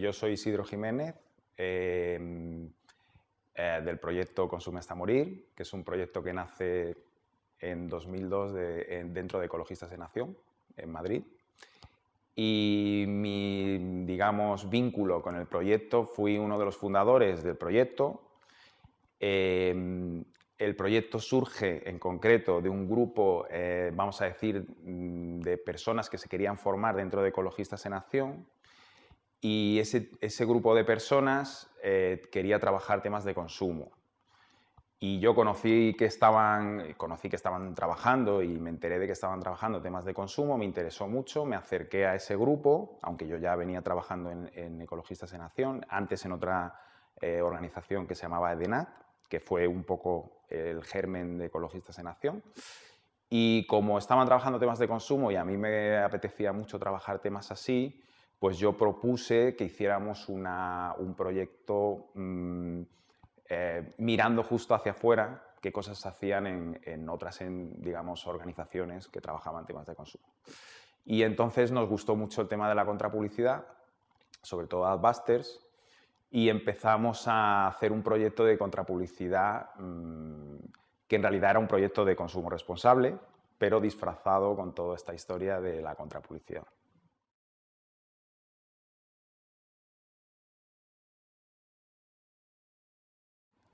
yo soy Isidro Jiménez, em, eh, del proyecto Consume hasta morir, que es un proyecto que nace en 2002 dentro de Ecologistas de Nación, en Madrid. Y mi, digamos, vínculo con el proyecto, fui uno de los fundadores del proyecto. Em, el proyecto surge en concreto de un grupo, eh, vamos a decir, mm, de personas que se querían formar dentro de Ecologistas en Acción y ese, ese grupo de personas eh, quería trabajar temas de consumo. Y yo conocí que, estaban, conocí que estaban trabajando y me enteré de que estaban trabajando temas de consumo, me interesó mucho, me acerqué a ese grupo, aunque yo ya venía trabajando en, Ecologistas en Acción, antes en otra eh, organización que se llamaba EDENAC, que fue un poco el germen de Ecologistas en Acción. Y como estaban trabajando temas de consumo y a mí me apetecía mucho trabajar temas así, pues yo propuse que hiciéramos un proyecto mm, eh, mirando justo hacia afuera qué cosas se hacían en, otras digamos, organizaciones que trabajaban temas de consumo. Y entonces nos gustó mucho el tema de la contrapublicidad, sobre todo Adbusters, y empezamos a hacer un proyecto de contrapublicidad mm, que en realidad era un proyecto de consumo responsable, pero disfrazado con toda esta historia de la contrapublicidad.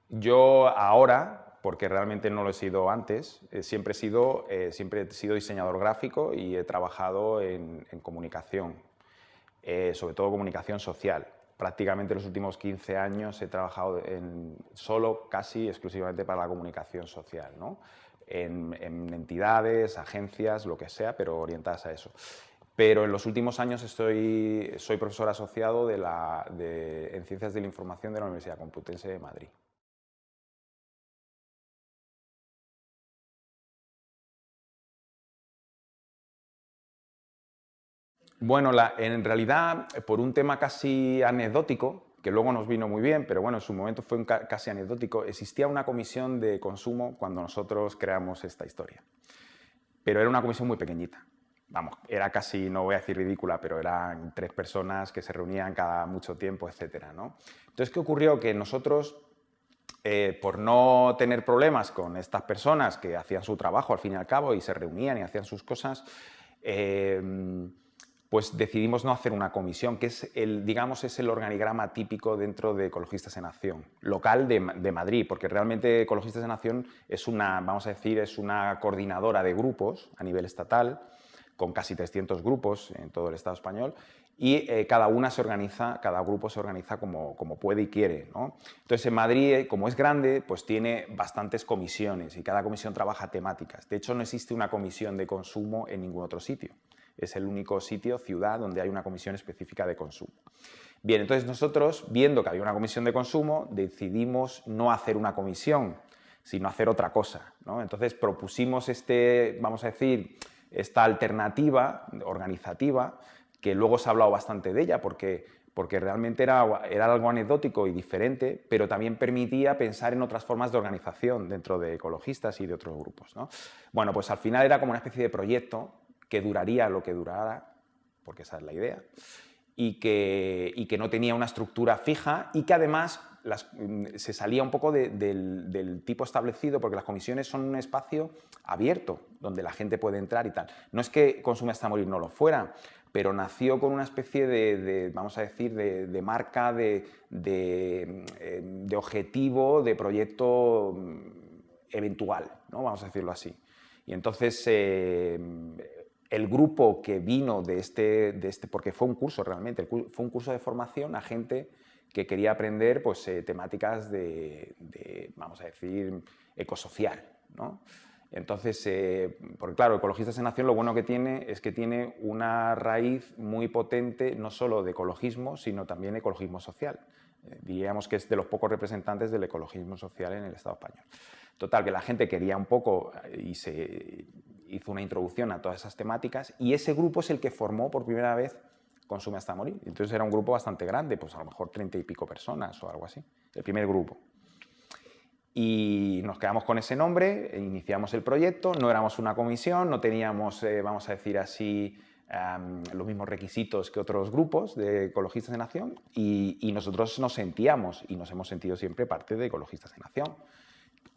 Yo ahora, porque realmente no lo he sido antes, eh, siempre, he sido, eh, siempre he sido diseñador gráfico y he trabajado en, comunicación, eh, sobre todo comunicación social prácticamente los últimos 15 años he trabajado en, solo, casi exclusivamente para la comunicación social, ¿no? en, entidades, agencias, lo que sea, pero orientadas a eso. Pero en los últimos años estoy, soy profesor asociado de la, de, en Ciencias de la Información de la Universidad Complutense de Madrid. Bueno, en realidad, por un tema casi anecdótico, que luego nos vino muy bien, pero bueno, en su momento fue casi anecdótico, existía una comisión de consumo cuando nosotros creamos esta historia. Pero era una comisión muy pequeñita. Vamos, era casi, no voy a decir ridícula, pero eran tres personas que se reunían cada mucho tiempo, etc. ¿no? Entonces, ¿qué ocurrió? Que nosotros, eh, por no tener problemas con estas personas que hacían su trabajo al fin y al cabo y se reunían y hacían sus cosas, eh, pues decidimos no hacer una comisión, que es el, digamos, es el organigrama típico dentro de Ecologistas en Acción, local de, Madrid, porque realmente Ecologistas en Acción es una, vamos a decir, es una coordinadora de grupos a nivel estatal, con casi 300 grupos en todo el Estado español, y eh, cada una se organiza, cada grupo se organiza como, como puede y quiere. ¿no? Entonces, en Madrid, eh, como es grande, pues tiene bastantes comisiones y cada comisión trabaja temáticas. De hecho, no existe una comisión de consumo en ningún otro sitio es el único sitio, ciudad, donde hay una comisión específica de consumo. Bien, entonces nosotros, viendo que había una comisión de consumo, decidimos no hacer una comisión, sino hacer otra cosa. Entonces propusimos este, vamos a decir, esta alternativa organizativa, que luego se ha hablado bastante de ella, porque, porque realmente era, era algo anecdótico y diferente, pero también permitía pensar en otras formas de organización dentro de ecologistas y de otros grupos. Bueno, pues al final era como una especie de proyecto que duraría lo que durara, porque esa es la idea, y que, que no tenía una estructura fija y que además mm, se salía un poco del, tipo establecido, porque las comisiones son un espacio abierto, donde la gente puede entrar y tal. No es que Consume hasta morir no lo fuera, pero nació con una especie de, vamos a decir, de, marca, de, eh, de, objetivo, de proyecto mm, eventual, ¿no? vamos a decirlo así. Y entonces eh, el grupo que vino de este, de este, porque fue un curso realmente, fue un curso de formación a gente que quería aprender pues, eh, temáticas de, vamos a decir, ecosocial. ¿no? Entonces, eh, porque claro, Ecologistas en Acción lo bueno que tiene es que tiene una raíz muy potente, no solo de ecologismo, sino también ecologismo social. Eh, diríamos que es de los pocos representantes del ecologismo social en el Estado español. Total, que la gente quería un poco y se hizo una introducción a todas esas temáticas y ese grupo es el que formó por primera vez Consume hasta morir. Entonces era un grupo bastante grande, pues a lo mejor treinta y pico personas o algo así, el primer grupo. Y nos quedamos con ese nombre, iniciamos el proyecto, no éramos una comisión, no teníamos, eh, vamos a decir así, los mismos requisitos que otros grupos de ecologistas en acción y, y, nosotros nos sentíamos y nos hemos sentido siempre parte de ecologistas en acción.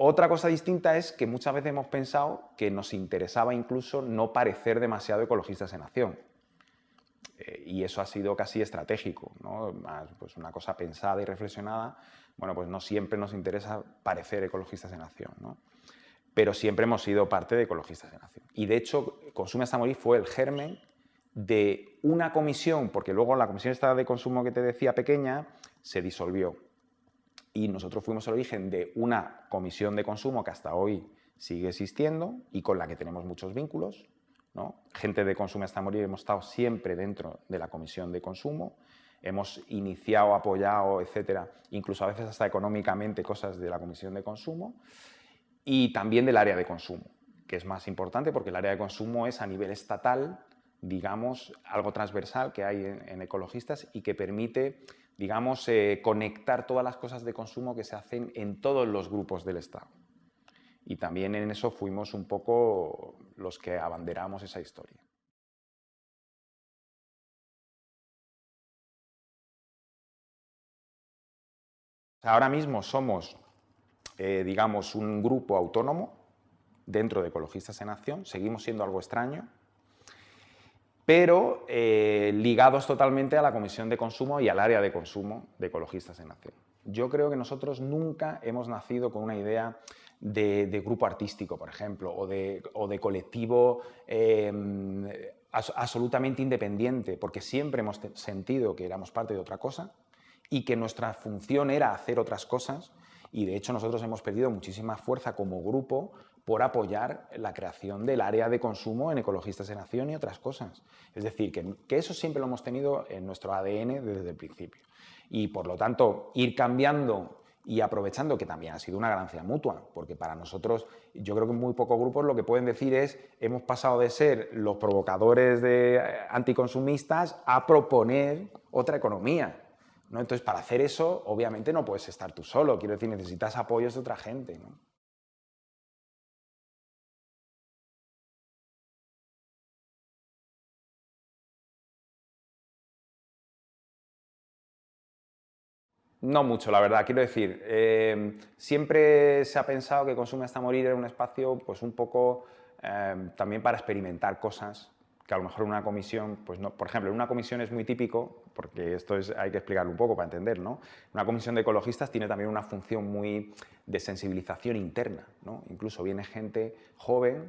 Otra cosa distinta es que muchas veces hemos pensado que nos interesaba incluso no parecer demasiado ecologistas en acción. Eh, y eso ha sido casi estratégico, ¿no? pues una cosa pensada y reflexionada, bueno, pues no siempre nos interesa parecer ecologistas en acción, ¿no? pero siempre hemos sido parte de ecologistas en acción. Y de hecho, Consume hasta morir fue el germen de una comisión, porque luego la comisión esta de consumo que te decía pequeña se disolvió y nosotros fuimos el origen de una comisión de consumo que hasta hoy sigue existiendo y con la que tenemos muchos vínculos. ¿no? Gente de Consumo hasta morir hemos estado siempre dentro de la comisión de consumo, hemos iniciado, apoyado, etcétera, incluso a veces hasta económicamente cosas de la comisión de consumo y también del área de consumo, que es más importante porque el área de consumo es a nivel estatal, digamos, algo transversal que hay en ecologistas y que permite digamos, eh, conectar todas las cosas de consumo que se hacen en todos los grupos del Estado. Y también en eso fuimos un poco los que abanderamos esa historia. Ahora mismo somos, eh, digamos, un grupo autónomo dentro de Ecologistas en Acción, seguimos siendo algo extraño, pero eh, ligados totalmente a la Comisión de Consumo y al área de consumo de Ecologistas en Acción. Yo creo que nosotros nunca hemos nacido con una idea de, grupo artístico, por ejemplo, o de, colectivo em, absolutamente independiente, porque siempre hemos sentido que éramos parte de otra cosa y que nuestra función era hacer otras cosas y de hecho nosotros hemos perdido muchísima fuerza como grupo por apoyar la creación del área de consumo en Ecologistas en Acción y otras cosas. Es decir, que, eso siempre lo hemos tenido en nuestro ADN desde el principio. Y por lo tanto, ir cambiando y aprovechando que también ha sido una ganancia mutua, porque para nosotros, yo creo que muy pocos grupos lo que pueden decir es hemos pasado de ser los provocadores de eh, anticonsumistas a proponer otra economía. ¿no? Entonces, para hacer eso, obviamente no puedes estar tú solo, quiero decir, necesitas apoyos de otra gente. No mucho, la verdad. Quiero decir, eh, siempre se ha pensado que Consume hasta morir era un espacio pues un poco eh, también para experimentar cosas que a lo mejor una comisión, pues no, por ejemplo, en una comisión es muy típico, porque esto es, hay que explicarlo un poco para entender, ¿no? Una comisión de ecologistas tiene también una función muy de sensibilización interna, ¿no? Incluso viene gente joven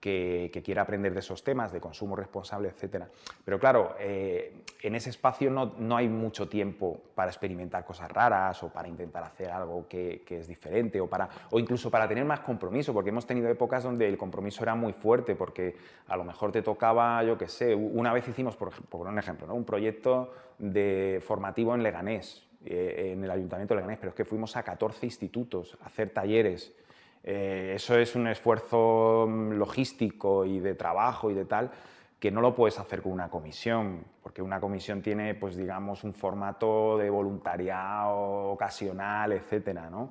que, quiera aprender de esos temas, de consumo responsable, etc. Pero claro, eh, en ese espacio no, hay mucho tiempo para experimentar cosas raras o para intentar hacer algo que, es diferente o, para, o incluso para tener más compromiso, porque hemos tenido épocas donde el compromiso era muy fuerte, porque a lo mejor te tocaba, yo qué sé, una vez hicimos, por, por un ejemplo, ¿no? un proyecto de formativo en Leganés, eh, en el Ayuntamiento de Leganés, pero es que fuimos a 14 institutos a hacer talleres eh, eso es un esfuerzo mm, logístico y de trabajo y de tal que no lo puedes hacer con una comisión, porque una comisión tiene, pues digamos, un formato de voluntariado ocasional, etcétera, ¿no?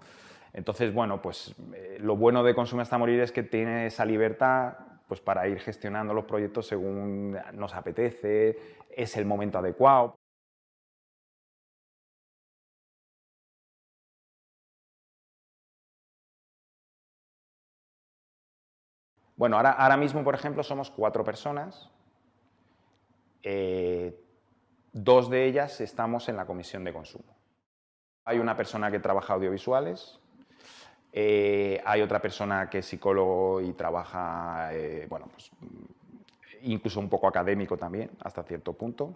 Entonces, bueno, pues eh, lo bueno de Consume hasta morir es que tiene esa libertad pues, para ir gestionando los proyectos según nos apetece, es el momento adecuado. Bueno, ahora, mismo, por ejemplo, somos cuatro personas. Eh, dos de ellas estamos en la comisión de consumo. Hay una persona que trabaja audiovisuales, eh, hay otra persona que es psicólogo y trabaja, eh, bueno, pues, incluso un poco académico también, hasta cierto punto.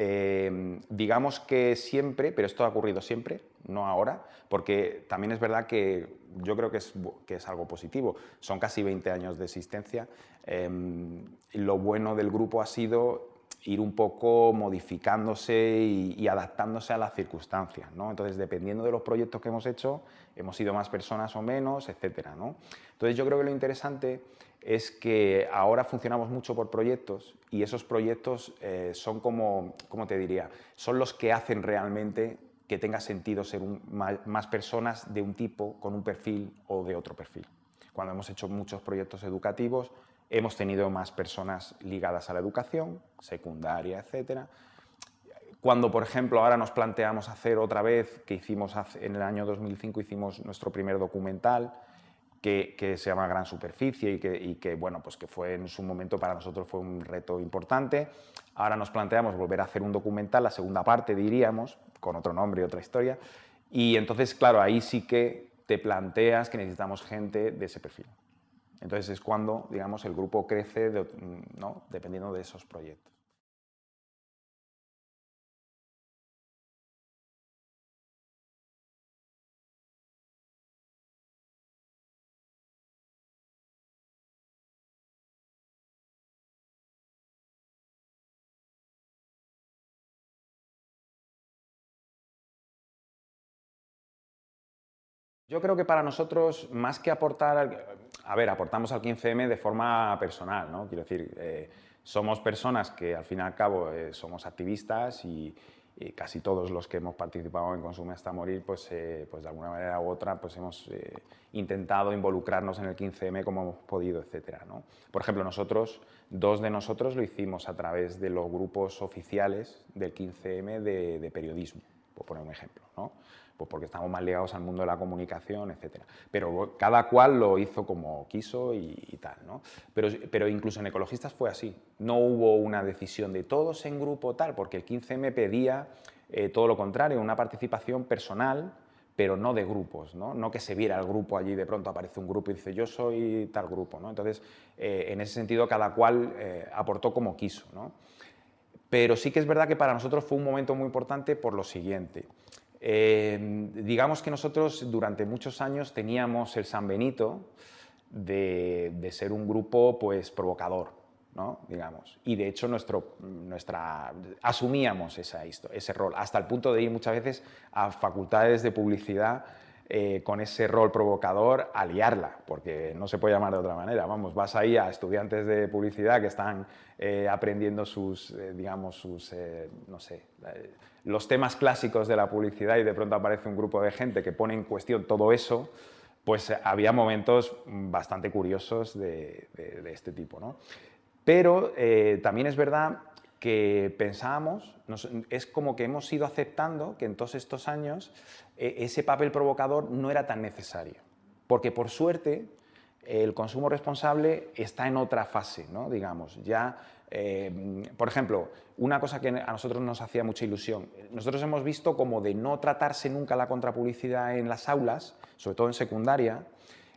Em, digamos que siempre, pero esto ha ocurrido siempre, no ahora, porque también es verdad que yo creo que es, que es algo positivo. Son casi 20 años de existencia. Em, lo bueno del grupo ha sido ir un poco modificándose y, adaptándose a las circunstancias. ¿no? Entonces, dependiendo de los proyectos que hemos hecho, hemos sido más personas o menos, etc. ¿no? Entonces, yo creo que lo interesante es que ahora funcionamos mucho por proyectos y esos proyectos eh, son como, ¿cómo te diría? Son los que hacen realmente que tenga sentido ser más personas de un tipo con un perfil o de otro perfil. Cuando hemos hecho muchos proyectos educativos, hemos tenido más personas ligadas a la educación, secundaria, etcétera. Cuando, por ejemplo, ahora nos planteamos hacer otra vez, que hicimos en el año 2005, hicimos nuestro primer documental, que, se llama Gran Superficie y que, bueno, pues que fue en su momento para nosotros fue un reto importante. Ahora nos planteamos volver a hacer un documental, la segunda parte diríamos, con otro nombre y otra historia, y entonces, claro, ahí sí que te planteas que necesitamos gente de ese perfil. Entonces es cuando, digamos, el grupo crece ¿no? dependiendo de esos proyectos. Yo creo que para nosotros, más que aportar, a ver, aportamos al 15M de forma personal, ¿no? Quiero decir, eh, somos personas que al fin y al cabo eh, somos activistas y, casi todos los que hemos participado en Consume hasta morir, pues, eh, pues de alguna manera u otra pues hemos intentado involucrarnos en el 15M como hemos podido, etcétera, ¿no? Por ejemplo, nosotros, dos de nosotros lo hicimos a través de los grupos oficiales del 15M de, de periodismo, por poner un ejemplo, ¿no? pues porque estamos más ligados al mundo de la comunicación, etc. Pero cada cual lo hizo como quiso y, tal. ¿no? Pero, pero, incluso en ecologistas fue así. No hubo una decisión de todos en grupo tal, porque el 15M pedía eh, todo lo contrario, una participación personal, pero no de grupos, ¿no? no que se viera el grupo allí, de pronto aparece un grupo y dice yo soy tal grupo. ¿no? Entonces, eh, en ese sentido, cada cual eh, aportó como quiso. ¿no? Pero sí que es verdad que para nosotros fue un momento muy importante por lo siguiente. Eh, digamos que nosotros durante muchos años teníamos el San Benito de, ser un grupo pues, provocador, ¿no? digamos. Y de hecho nuestro, nuestra, asumíamos esa, ese rol, hasta el punto de ir muchas veces a facultades de publicidad eh, con ese rol provocador a liarla, porque no se puede llamar de otra manera. Vamos, vas ahí a estudiantes de publicidad que están eh, aprendiendo sus, digamos, sus, no sé, los temas clásicos de la publicidad y de pronto aparece un grupo de gente que pone en cuestión todo eso, pues eh, había momentos bastante curiosos de, este tipo. ¿no? Pero eh, también es verdad que pensábamos, es como que hemos ido aceptando que en todos estos años e, ese papel provocador no era tan necesario. Porque por suerte el consumo responsable está en otra fase, ¿no? digamos, ya eh, por ejemplo, una cosa que a nosotros nos hacía mucha ilusión, nosotros hemos visto como de no tratarse nunca la contrapublicidad en las aulas, sobre todo en secundaria,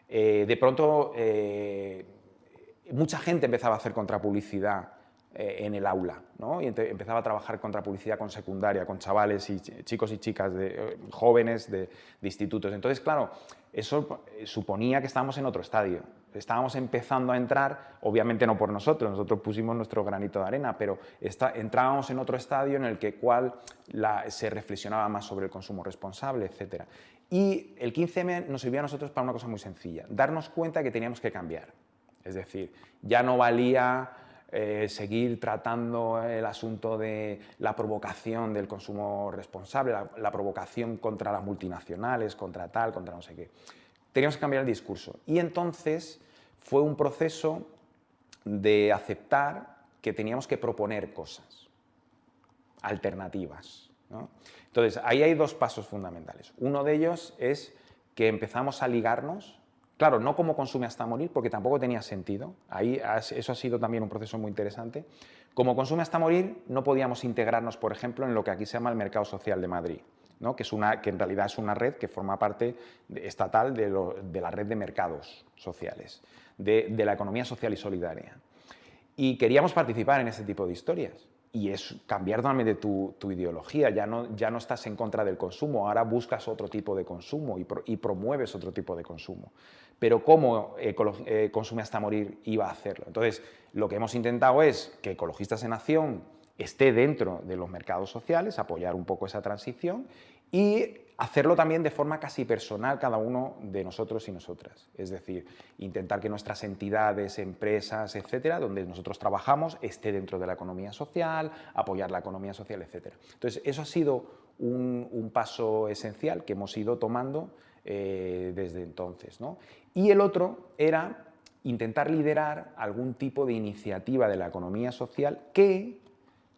eh, de pronto eh, mucha gente empezaba a hacer contrapublicidad en el aula, ¿no? y empezaba a trabajar contrapublicidad con secundaria, con chavales y chicos y chicas de, jóvenes de, de institutos. Entonces, claro, eso suponía que estábamos en otro estadio, estábamos empezando a entrar, obviamente no por nosotros, nosotros pusimos nuestro granito de arena, pero entrábamos en otro estadio en el que cual se reflexionaba más sobre el consumo responsable, etc. Y el 15M nos sirvió a nosotros para una cosa muy sencilla, darnos cuenta que teníamos que cambiar. Es decir, ya no valía eh, seguir tratando el asunto de la provocación del consumo responsable, la provocación contra las multinacionales, contra tal, contra no sé qué teníamos que cambiar el discurso. Y entonces fue un proceso de aceptar que teníamos que proponer cosas, alternativas. Entonces, ahí hay dos pasos fundamentales. Uno de ellos es que empezamos a ligarnos, claro, no como consume hasta morir, porque tampoco tenía sentido, ahí eso ha sido también un proceso muy interesante. Como consume hasta morir, no podíamos integrarnos, por ejemplo, en lo que aquí se llama el mercado social de Madrid que, es una, que en realidad es una red que forma parte estatal de, la red de mercados sociales, de, la economía social y solidaria. Y queríamos participar en ese tipo de historias y es cambiar totalmente tu, tu ideología, ya no, ya no estás en contra del consumo, ahora buscas otro tipo de consumo y, promueves otro tipo de consumo. Pero ¿cómo eh, Consume hasta morir iba a hacerlo? Entonces, lo que hemos intentado es que Ecologistas en Acción esté dentro de los mercados sociales, apoyar un poco esa transición y hacerlo también de forma casi personal cada uno de nosotros y nosotras. Es decir, intentar que nuestras entidades, empresas, etcétera, donde nosotros trabajamos, esté dentro de la economía social, apoyar la economía social, etcétera. Entonces, eso ha sido un, paso esencial que hemos ido tomando eh, desde entonces. Y el otro era intentar liderar algún tipo de iniciativa de la economía social que,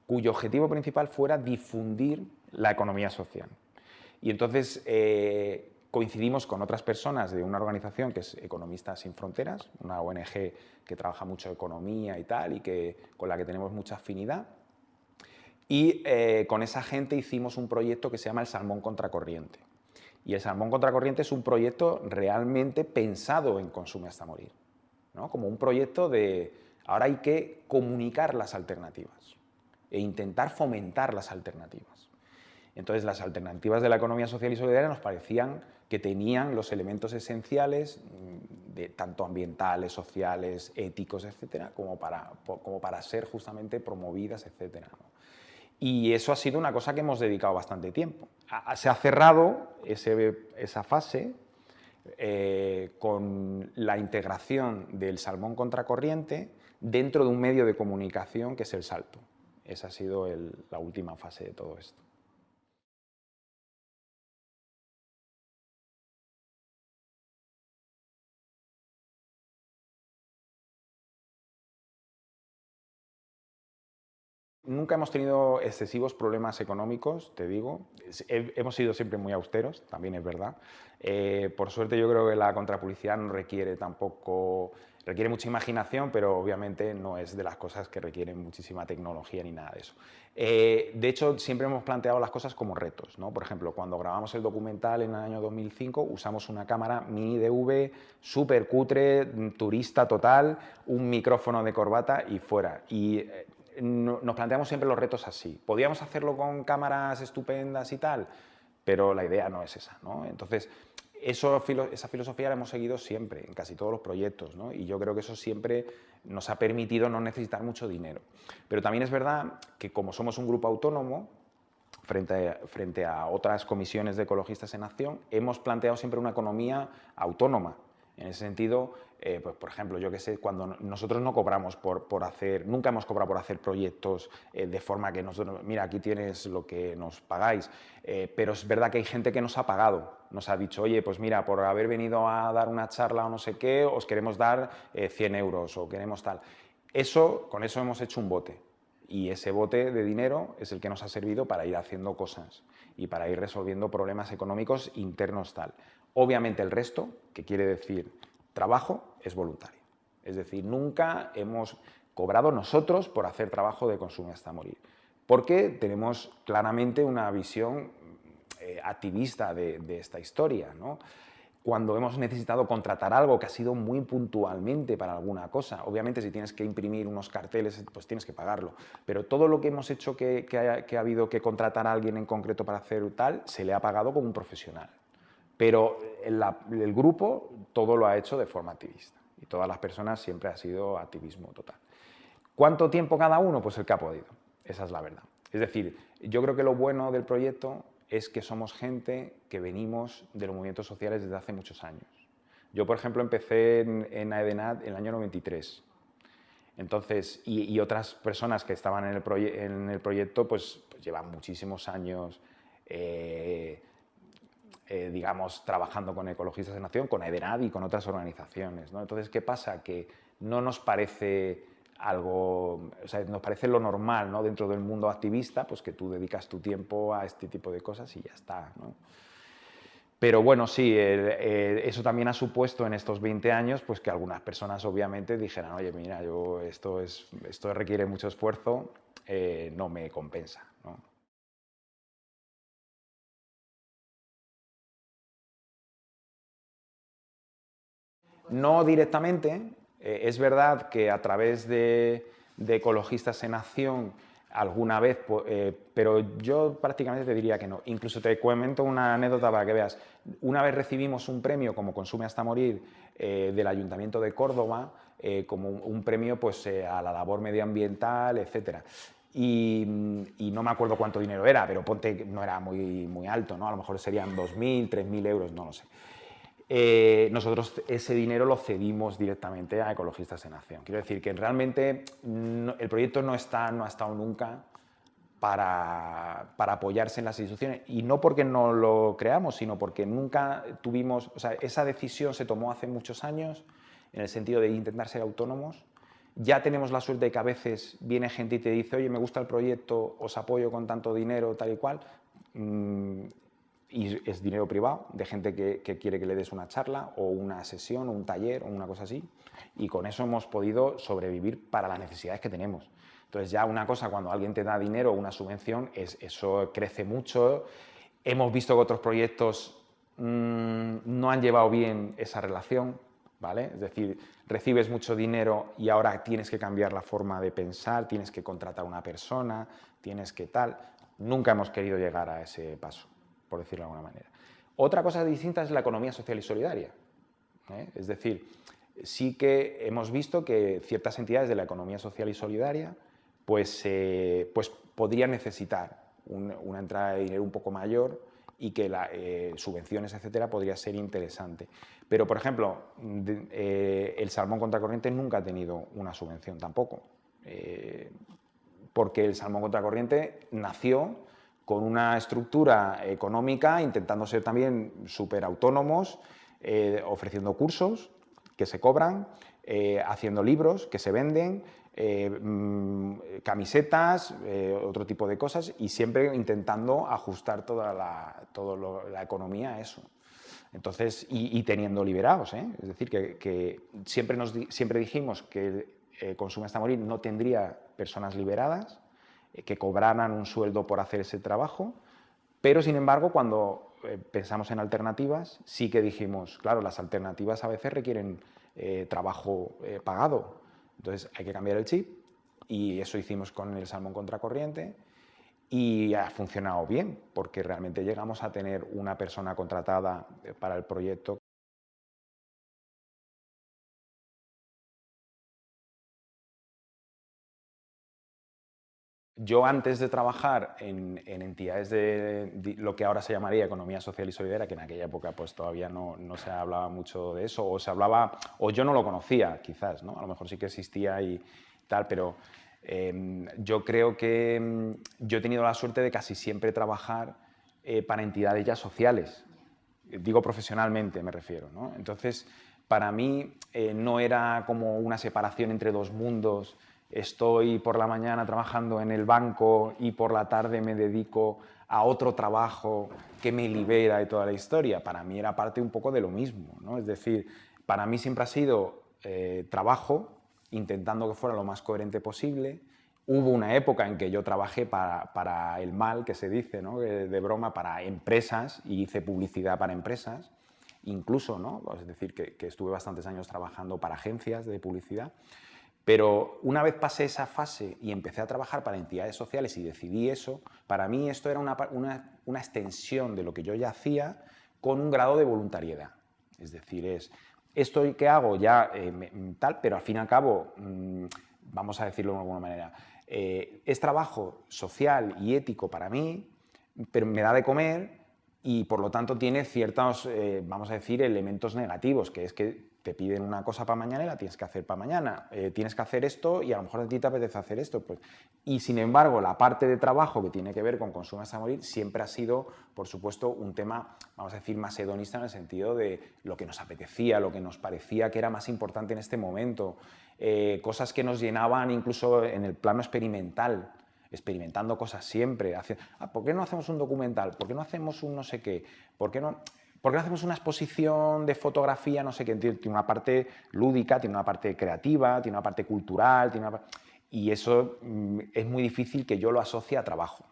cuyo objetivo principal fuera difundir la economía social. Y entonces eh, coincidimos con otras personas de una organización que es Economistas Sin Fronteras, una ONG que trabaja mucho economía y tal, y que, con la que tenemos mucha afinidad. Y eh, con esa gente hicimos un proyecto que se llama el Salmón Contracorriente. Y el Salmón Contracorriente es un proyecto realmente pensado en consumo hasta morir. ¿no? Como un proyecto de, ahora hay que comunicar las alternativas e intentar fomentar las alternativas. Entonces las alternativas de la economía social y solidaria nos parecían que tenían los elementos esenciales, mm, de, tanto ambientales, sociales, éticos, etcétera, como para, como para ser justamente promovidas, etcétera. Y eso ha sido una cosa que hemos dedicado bastante tiempo. Se ha cerrado esa fase eh, con la integración del salmón contracorriente dentro de un medio de comunicación que es el salto. Esa ha sido la última fase de todo esto. Nunca hemos tenido excesivos problemas económicos, te digo. Hemos sido siempre muy austeros, también es verdad. Eh, por suerte yo creo que la contrapublicidad no requiere tampoco... Requiere mucha imaginación, pero obviamente no es de las cosas que requieren muchísima tecnología ni nada de eso. Eh, de hecho, siempre hemos planteado las cosas como retos. ¿no? Por ejemplo, cuando grabamos el documental en el año 2005, usamos una cámara mini DV, súper cutre, turista total, un micrófono de corbata y fuera. Y nos planteamos siempre los retos así. Podíamos hacerlo con cámaras estupendas y tal, pero la idea no es esa. ¿no? Entonces, eso, esa filosofía la hemos seguido siempre, en casi todos los proyectos, y yo creo que eso siempre nos ha permitido no necesitar mucho dinero. Pero también es verdad que como somos un grupo autónomo, frente frente a otras comisiones de ecologistas en acción, hemos planteado siempre una economía autónoma, en ese sentido, eh, pues, por ejemplo, yo que sé, cuando nosotros no cobramos por, por hacer, nunca hemos cobrado por hacer proyectos eh, de forma que nosotros, mira, aquí tienes lo que nos pagáis, eh, pero es verdad que hay gente que nos ha pagado, nos ha dicho, oye, pues mira, por haber venido a dar una charla o no sé qué, os queremos dar 100 euros o queremos tal. Eso, con eso hemos hecho un bote y ese bote de dinero es el que nos ha servido para ir haciendo cosas y para ir resolviendo problemas económicos internos tal. Obviamente el resto, que quiere decir trabajo, es voluntario. Es decir, nunca hemos cobrado nosotros por hacer trabajo de consumo hasta morir, porque tenemos claramente una visión eh, activista de, esta historia. Cuando hemos necesitado contratar algo que ha sido muy puntualmente para alguna cosa, obviamente si tienes que imprimir unos carteles, pues tienes que pagarlo, pero todo lo que hemos hecho que, ha, habido que contratar a alguien en concreto para hacer tal, se le ha pagado como un profesional pero el, grupo todo lo ha hecho de forma activista y todas las personas siempre ha sido activismo total. ¿Cuánto tiempo cada uno? Pues el que ha podido, esa es la verdad. Es decir, yo creo que lo bueno del proyecto es que somos gente que venimos de los movimientos sociales desde hace muchos años. Yo, por ejemplo, empecé en, AEDENAT en el año 93. Entonces, y, otras personas que estaban en el, proyecto, pues, pues, llevan muchísimos años eh, eh, digamos, trabajando con Ecologistas en Acción, con EDENAD y con otras organizaciones. ¿no? Entonces, ¿qué pasa? Que no nos parece algo, o sea, nos parece lo normal ¿no? dentro del mundo activista, pues que tú dedicas tu tiempo a este tipo de cosas y ya está. ¿no? Pero bueno, sí, eso también ha supuesto en estos 20 años pues que algunas personas obviamente dijeran, oye, mira, yo, esto, es, esto requiere mucho esfuerzo, eh, no me compensa. ¿No? Directamente, eh, es verdad que a través de, ecologistas en acción alguna vez, eh, pero yo prácticamente te diría que no. Incluso te comento una anécdota para que veas. Una vez recibimos un premio como Consume hasta morir eh, del Ayuntamiento de Córdoba, como un, premio pues, a la labor medioambiental, etc. Y, no me acuerdo cuánto dinero era, pero ponte no era muy, muy alto, ¿no? a lo mejor serían 2.000, 3.000 euros, no lo sé. Eh, nosotros ese dinero lo cedimos directamente a Ecologistas en Acción. Quiero decir que realmente el proyecto no, está, no ha estado nunca para, para, apoyarse en las instituciones y no porque no lo creamos, sino porque nunca tuvimos, o sea, esa decisión se tomó hace muchos años en el sentido de intentar ser autónomos. Ya tenemos la suerte de que a veces viene gente y te dice, oye, me gusta el proyecto, os apoyo con tanto dinero, tal y cual, mm, y es dinero privado, de gente que, quiere que le des una charla o una sesión o un taller o una cosa así, y con eso hemos podido sobrevivir para las necesidades que tenemos. Entonces ya una cosa, cuando alguien te da dinero o una subvención, es, eso crece mucho. Hemos visto que otros proyectos mm, no han llevado bien esa relación, ¿vale? Es decir, recibes mucho dinero y ahora tienes que cambiar la forma de pensar, tienes que contratar a una persona, tienes que tal. Nunca hemos querido llegar a ese paso por decirlo de alguna manera. Otra cosa distinta es la economía social y solidaria. ¿eh? Es decir, sí que hemos visto que ciertas entidades de la economía social y solidaria pues, eh, pues podrían necesitar una entrada de dinero un poco mayor y que las eh, subvenciones, etcétera, podría ser interesante. Pero, por ejemplo, el salmón contracorriente nunca ha tenido una subvención tampoco, porque el salmón contracorriente nació con una estructura económica, intentando ser también súper autónomos, eh, ofreciendo cursos que se cobran, eh, haciendo libros que se venden, eh, mm, camisetas, otro tipo de cosas, y siempre intentando ajustar toda la, la economía a eso. Entonces, y, teniendo liberados, es decir, que, siempre, nos, siempre dijimos que el consumo hasta morir no tendría personas liberadas, que cobraran un sueldo por hacer ese trabajo, pero sin embargo cuando eh, pensamos en alternativas sí que dijimos, claro, las alternativas a veces requieren eh, trabajo eh, pagado, entonces hay que cambiar el chip y eso hicimos con el salmón contracorriente y ha funcionado bien porque realmente llegamos a tener una persona contratada para el proyecto Yo antes de trabajar en, entidades de, lo que ahora se llamaría economía social y solidaria, que en aquella época pues todavía no, se hablaba mucho de eso, o se hablaba, o yo no lo conocía quizás, ¿no? a lo mejor sí que existía y tal, pero em, yo creo que em, yo he tenido la suerte de casi siempre trabajar eh, para entidades ya sociales, digo profesionalmente me refiero, ¿no? entonces para mí eh, no era como una separación entre dos mundos, estoy por la mañana trabajando en el banco y por la tarde me dedico a otro trabajo que me libera de toda la historia. Para mí era parte un poco de lo mismo, ¿no? Es decir, para mí siempre ha sido eh, trabajo, intentando que fuera lo más coherente posible. Hubo una época en que yo trabajé para, el mal, que se dice, ¿no? de broma, para empresas y hice publicidad para empresas, incluso, ¿no? es decir, que estuve bastantes años trabajando para agencias de publicidad. Pero una vez pasé esa fase y empecé a trabajar para entidades sociales y decidí eso, para mí esto era una, extensión de lo que yo ya hacía con un grado de voluntariedad. Es decir, es esto que hago ya eh, tal, pero al fin y al cabo, mm, vamos a decirlo de alguna manera, eh, es trabajo social y ético para mí, pero me da de comer y por lo tanto tiene ciertos, eh, vamos a decir, elementos negativos, que es que te piden una cosa para mañana y la tienes que hacer para mañana. Eh, tienes que hacer esto y a lo mejor a ti te apetece hacer esto. Pues. Y sin embargo, la parte de trabajo que tiene que ver con consumo hasta morir siempre ha sido, por supuesto, un tema, vamos a decir, más hedonista en el sentido de lo que nos apetecía, lo que nos parecía que era más importante en este momento, eh, cosas que nos llenaban incluso en el plano experimental experimentando cosas siempre. Ah, ¿Por qué no hacemos un documental? ¿Por qué no hacemos un no sé qué? ¿Por qué no...? ¿Por qué no hacemos una exposición de fotografía, no sé qué? Tiene una parte lúdica, tiene una parte creativa, tiene una parte cultural, tiene y eso mm, es muy difícil que yo lo asocie a trabajo.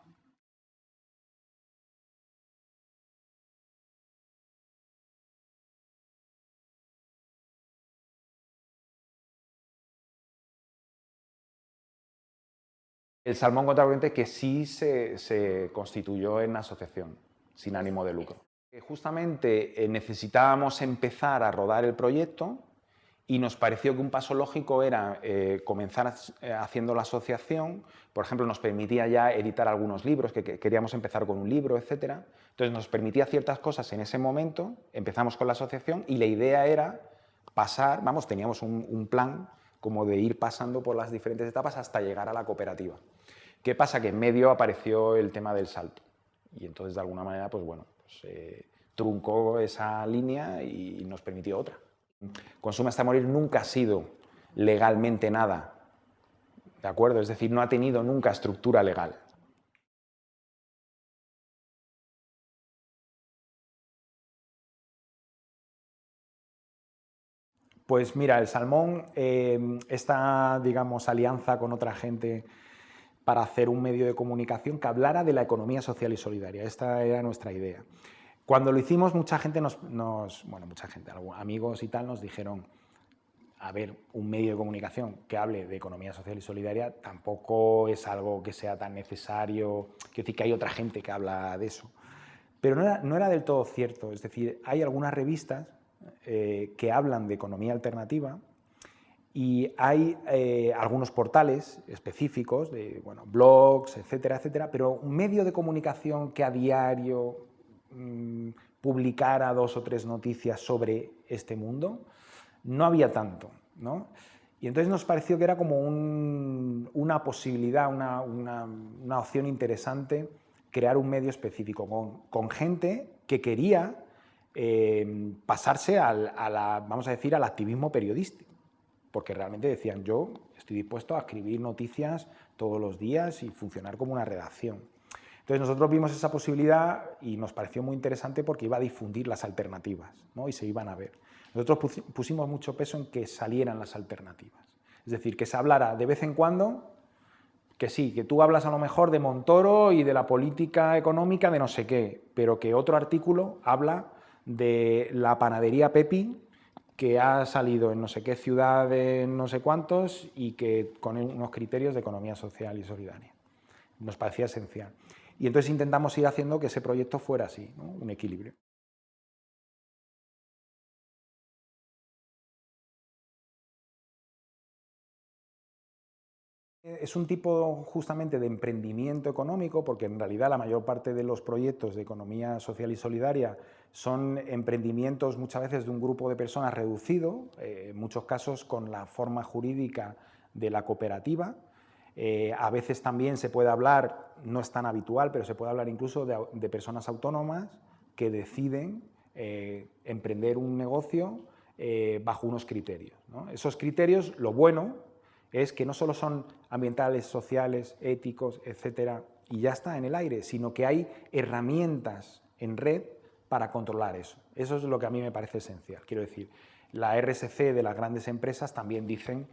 El Salmón Contra Corriente que sí se, se constituyó en asociación, sin ánimo de lucro. Justamente eh, necesitábamos empezar a rodar el proyecto y nos pareció que un paso lógico era eh, comenzar eh, haciendo la asociación, por ejemplo, nos permitía ya editar algunos libros, que, queríamos empezar con un libro, etc. Entonces nos permitía ciertas cosas en ese momento, empezamos con la asociación y la idea era pasar, vamos, teníamos un plan como de ir pasando por las diferentes etapas hasta llegar a la cooperativa. ¿Qué pasa? Que en medio apareció el tema del salto y entonces de alguna manera, pues bueno, truncó esa línea y nos permitió otra. Consume hasta morir nunca ha sido legalmente nada, ¿de acuerdo? Es decir, no ha tenido nunca estructura legal. Pues mira, el Salmón, eh, esta, digamos, alianza con otra gente para hacer un medio de comunicación que hablara de la economía social y solidaria. Esta era nuestra idea. Cuando lo hicimos, mucha gente nos, bueno, mucha gente, amigos y tal, nos dijeron, a ver, un medio de comunicación que hable de economía social y solidaria tampoco es algo que sea tan necesario, quiero decir que hay otra gente que habla de eso. Pero no era, no era del todo cierto, es decir, hay algunas revistas eh, que hablan de economía alternativa y hay eh, algunos portales específicos, de bueno, blogs, etcétera, etcétera, pero un medio de comunicación que a diario mm, publicara dos o tres noticias sobre este mundo, no había tanto. ¿no? Y entonces nos pareció que era como una posibilidad, una, una, opción interesante crear un medio específico con, con gente que quería eh, pasarse al, a la, vamos a decir, al activismo periodístico, porque realmente decían, yo estoy dispuesto a escribir noticias todos los días y funcionar como una redacción. Entonces nosotros vimos esa posibilidad y nos pareció muy interesante porque iba a difundir las alternativas ¿no? y se iban a ver. Nosotros pusimos mucho peso en que salieran las alternativas. Es decir, que se hablara de vez en cuando, que sí, que tú hablas a lo mejor de Montoro y de la política económica de no sé qué, pero que otro artículo habla de la panadería Pepi, que ha salido en no sé qué ciudad de no sé cuántos y que con unos criterios de economía social y solidaria. Nos parecía esencial. Y entonces intentamos ir haciendo que ese proyecto fuera así, un equilibrio. Es un tipo justamente de emprendimiento económico, porque en realidad la mayor parte de los proyectos de economía social y solidaria son emprendimientos muchas veces de un grupo de personas reducido, eh, en muchos casos con la forma jurídica de la cooperativa. Eh, a veces también se puede hablar, no es tan habitual, pero se puede hablar incluso de, personas autónomas que deciden eh, emprender un negocio bajo unos criterios. Esos criterios, lo bueno, es que no solo son ambientales, sociales, éticos, etcétera, y ya está en el aire, sino que hay herramientas en red para controlar eso. Eso es lo que a mí me parece esencial. Quiero decir, la RSC de las grandes empresas también dicen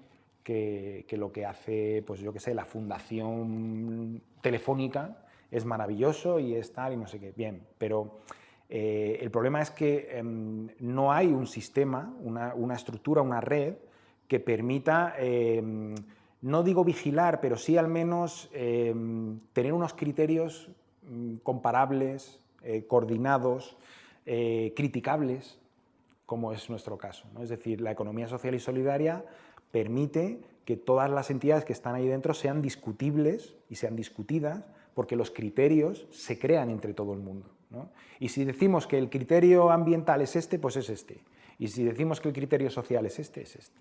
que, lo que hace, pues yo qué sé, la fundación telefónica es maravilloso y es tal y no sé qué. Bien, pero eh, el problema es que em, no hay un sistema, una, una estructura, una red que permita, em, no digo vigilar, pero sí al menos em, tener unos criterios mm, comparables, eh, coordinados, eh, criticables, como es nuestro caso. Es decir, la economía social y solidaria permite que todas las entidades que están ahí dentro sean discutibles y sean discutidas porque los criterios se crean entre todo el mundo. Y si decimos que el criterio ambiental es este, pues es este. Y si decimos que el criterio social es este, es este.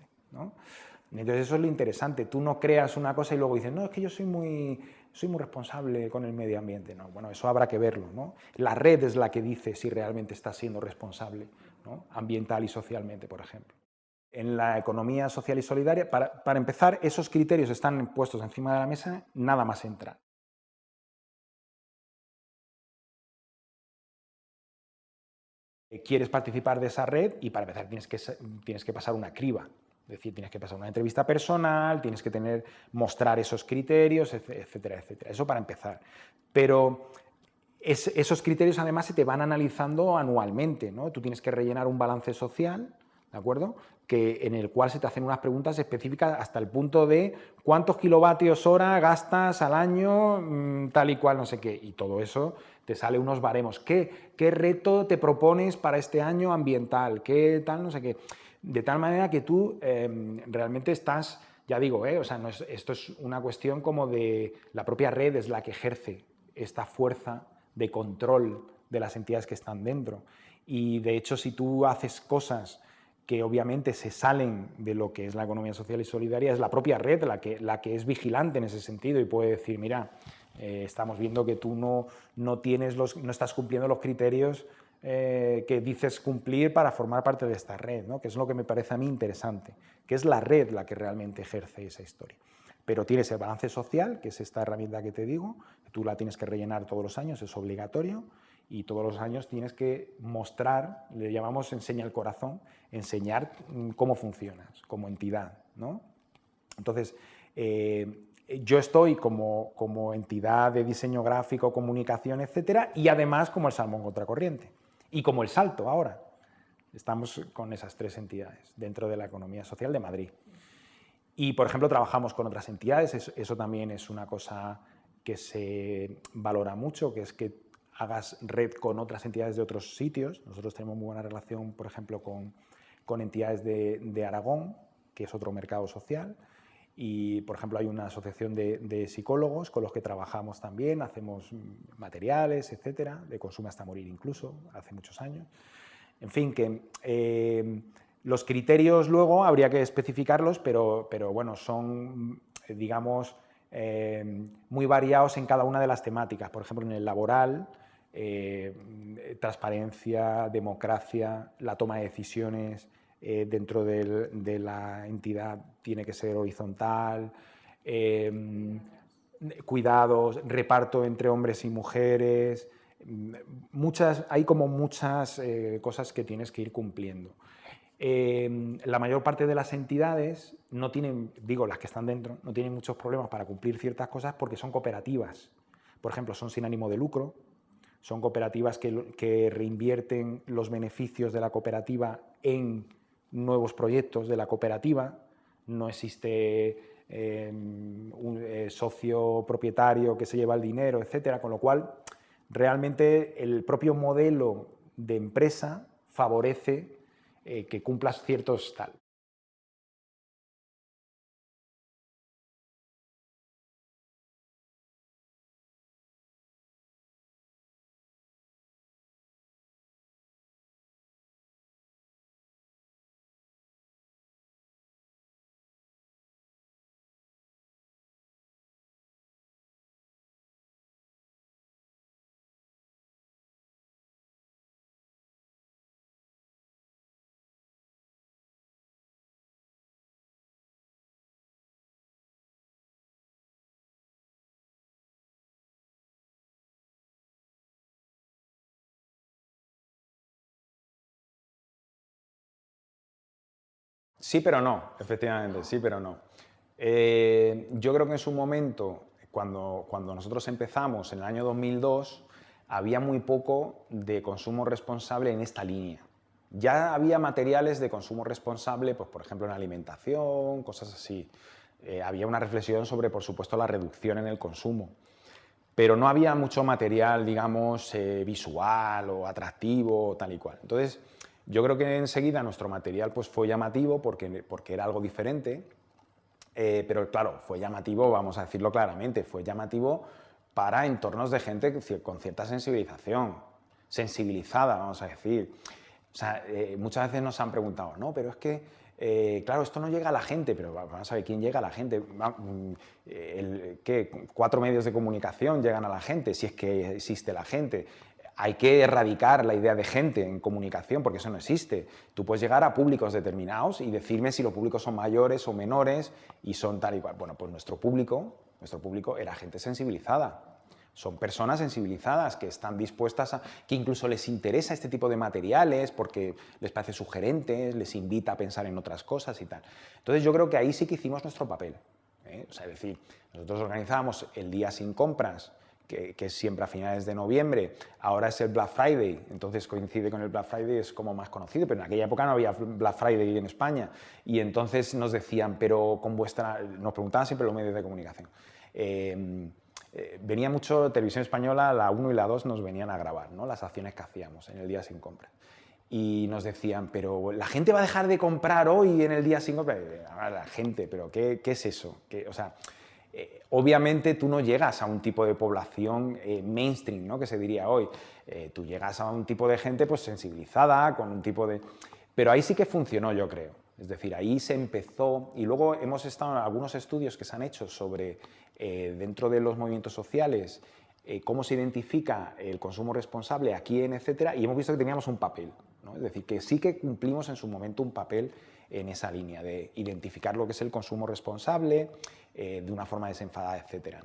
Entonces eso es lo interesante, tú no creas una cosa y luego dices, no, es que yo soy muy, soy muy responsable con el medio ambiente. No, bueno, eso habrá que verlo. ¿no? La red es la que dice si realmente estás siendo responsable ambiental y socialmente, por ejemplo. En la economía social y solidaria, para, para empezar, esos criterios están puestos encima de la mesa, nada más entra. Quieres participar de esa red y para empezar tienes que, tienes que pasar una criba. Es decir, tienes que pasar una entrevista personal, tienes que tener, mostrar esos criterios, etcétera, etcétera. Eso para empezar. Pero esos criterios además se te van analizando anualmente, ¿no? Tú tienes que rellenar un balance social, ¿de acuerdo? Que, en el cual se te hacen unas preguntas específicas hasta el punto de cuántos kilovatios hora gastas al año, mm, tal y cual, no sé qué. Y todo eso te sale unos baremos. ¿Qué, qué reto te propones para este año ambiental? ¿Qué tal, no sé qué? De tal manera que tú em, realmente estás, ya digo, eh, o sea, esto es una cuestión como de la propia red es la que ejerce esta fuerza de control de las entidades que están dentro. Y de hecho, si tú haces cosas que obviamente se salen de lo que es la economía social y solidaria, es la propia red la que, la que es vigilante en ese sentido y puede decir, mira, eh, estamos viendo que tú no, no, tienes los, no estás cumpliendo los criterios eh, que dices cumplir para formar parte de esta red, ¿no? que es lo que me parece a mí interesante, que es la red la que realmente ejerce esa historia. Pero tienes el balance social, que es esta herramienta que te digo, tú la tienes que rellenar todos los años, es obligatorio, y todos los años tienes que mostrar, le llamamos enseña el corazón, enseñar mm, cómo funcionas como entidad. ¿no? Entonces, eh, yo estoy como, como, entidad de diseño gráfico, comunicación, etcétera, y además como el Salmón Contracorriente y como el Salto ahora. Estamos con esas tres entidades dentro de la economía social de Madrid. Y, por ejemplo, trabajamos con otras entidades, eso, también es una cosa que se valora mucho, que es que hagas red con otras entidades de otros sitios. Nosotros tenemos muy buena relación, por ejemplo, con, entidades de, de, Aragón, que es otro mercado social, y, por ejemplo, hay una asociación de, psicólogos con los que trabajamos también, hacemos materiales, etcétera, de consumo hasta morir incluso, hace muchos años. En fin, que eh, los criterios luego habría que especificarlos, pero, pero bueno, son, digamos, eh, muy variados en cada una de las temáticas. Por ejemplo, en el laboral, eh, transparencia, democracia, la toma de decisiones eh, dentro de la entidad tiene que ser horizontal, eh, cuidados, reparto entre hombres y mujeres, muchas, hay como muchas cosas que tienes que ir cumpliendo. la mayor parte de las entidades no tienen, digo las que están dentro, no tienen muchos problemas para cumplir ciertas cosas porque son cooperativas. Por ejemplo, son sin ánimo de lucro, son cooperativas que, reinvierten los beneficios de la cooperativa en nuevos proyectos de la cooperativa. No existe em, un eh, socio propietario que se lleva el dinero, etcétera, con lo cual realmente el propio modelo de empresa favorece eh, que cumplas ciertos tal. Sí, pero no, efectivamente, sí, pero no. Eh, yo creo que en su momento, cuando, cuando nosotros empezamos en el año 2002, había muy poco de consumo responsable en esta línea. Ya había materiales de consumo responsable, pues, por ejemplo, en alimentación, cosas así. Eh, había una reflexión sobre, por supuesto, la reducción en el consumo. Pero no había mucho material, digamos, eh, visual o atractivo, tal y cual. Entonces, yo creo que enseguida nuestro material pues, fue llamativo porque, porque era algo diferente, eh, pero claro, fue llamativo, vamos a decirlo claramente, fue llamativo para entornos de gente con cierta sensibilización, sensibilizada, vamos a decir. O sea, eh, muchas veces nos han preguntado, no, pero es que, eh, claro, esto no llega a la gente, pero vamos a ver quién llega a la gente. Mm, ¿Qué? Cuatro medios de comunicación llegan a la gente, si es que existe la gente hay que erradicar la idea de gente en comunicación, porque eso no existe. Tú puedes llegar a públicos determinados y decirme si los públicos son mayores o menores y son tal y cual. Bueno, pues nuestro público, nuestro público era gente sensibilizada. Son personas sensibilizadas que están dispuestas a... que incluso les interesa este tipo de materiales porque les parece sugerente, les invita a pensar en otras cosas y tal. Entonces yo creo que ahí sí que hicimos nuestro papel. ¿eh? O sea, es decir, nosotros organizábamos el día sin compras que, es siempre a finales de noviembre, ahora es el Black Friday, entonces coincide con el Black Friday, es como más conocido, pero en aquella época no había Black Friday en España, y entonces nos decían, pero con vuestra, nos preguntaban siempre los medios de comunicación, em, eh, venía mucho Televisión Española, la 1 y la 2 nos venían a grabar, ¿no? las acciones que hacíamos en el día sin compra. Y nos decían, pero la gente va a dejar de comprar hoy en el día sin compra. La gente, pero ¿qué, qué es eso? ¿Qué, o sea, eh, obviamente tú no llegas a un tipo de población eh, mainstream, ¿no? que se diría hoy. Eh, tú llegas a un tipo de gente pues, sensibilizada, con un tipo de... Pero ahí sí que funcionó, yo creo. Es decir, ahí se empezó, y luego hemos estado en algunos estudios que se han hecho sobre, dentro de los movimientos sociales, cómo se identifica el consumo responsable, a quién, etcétera, y hemos visto que teníamos un papel. Es decir, que sí que cumplimos en su momento un papel en esa línea de identificar lo que es el consumo responsable eh, de una forma desenfadada, etcétera.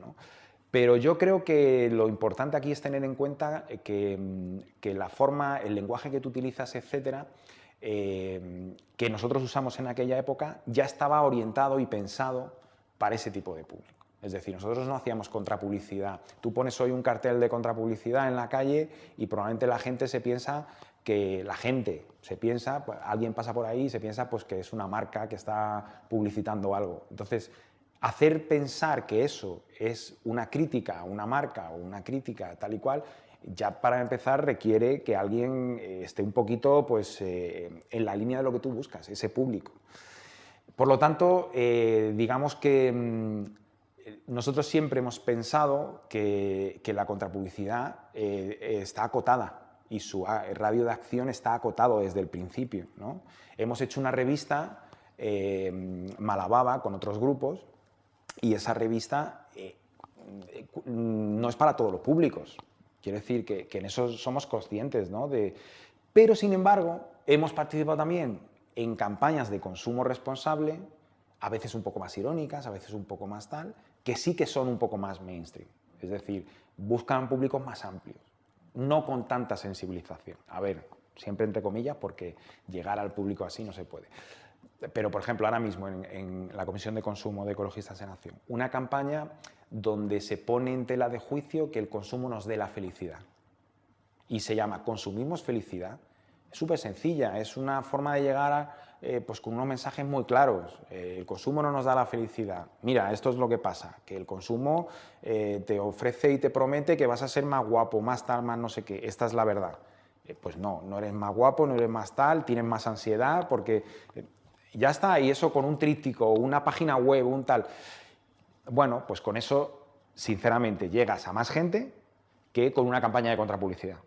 Pero yo creo que lo importante aquí es tener en cuenta que, mm, que la forma, el lenguaje que tú utilizas, etcétera, eh, que nosotros usamos en aquella época ya estaba orientado y pensado para ese tipo de público. Es decir, nosotros no hacíamos contrapublicidad. Tú pones hoy un cartel de contrapublicidad en la calle y probablemente la gente se piensa que la gente se piensa, pues, alguien pasa por ahí y se piensa pues, que es una marca que está publicitando algo. Entonces, hacer pensar que eso es una crítica a una marca o una crítica tal y cual, ya para empezar requiere que alguien eh, esté un poquito pues, eh, en la línea de lo que tú buscas, ese público. Por lo tanto, eh, digamos que mm, nosotros siempre hemos pensado que, la contrapublicidad está acotada y su ah, radio de acción está acotado desde el principio. ¿no? Hemos hecho una revista, Malababa, con otros grupos, y esa revista eh, no es para todos los públicos. Quiere decir que, en eso somos conscientes. ¿no? Pero, sin embargo, hemos participado también en campañas de consumo responsable, a veces un poco más irónicas, a veces un poco más tal, que sí que son un poco más mainstream. Es decir, buscan públicos más amplios no con tanta sensibilización. A ver, siempre entre comillas, porque llegar al público así no se puede. Pero, por ejemplo, ahora mismo en, la Comisión de Consumo de Ecologistas de Nación, una campaña donde se pone en tela de juicio que el consumo nos dé la felicidad. Y se llama Consumimos felicidad. Es súper sencilla, es una forma de llegar a, eh, pues con unos mensajes muy claros. Eh, el consumo no nos da la felicidad. Mira, esto es lo que pasa, que el consumo eh, te ofrece y te promete que vas a ser más guapo, más tal, más no sé qué. Esta es la verdad. pues no, no eres más guapo, no eres más tal, tienes más ansiedad, porque ya está, y eso con un tríptico, una página web, un tal. Bueno, pues con eso, sinceramente, llegas a más gente que con una campaña de contrapublicidad.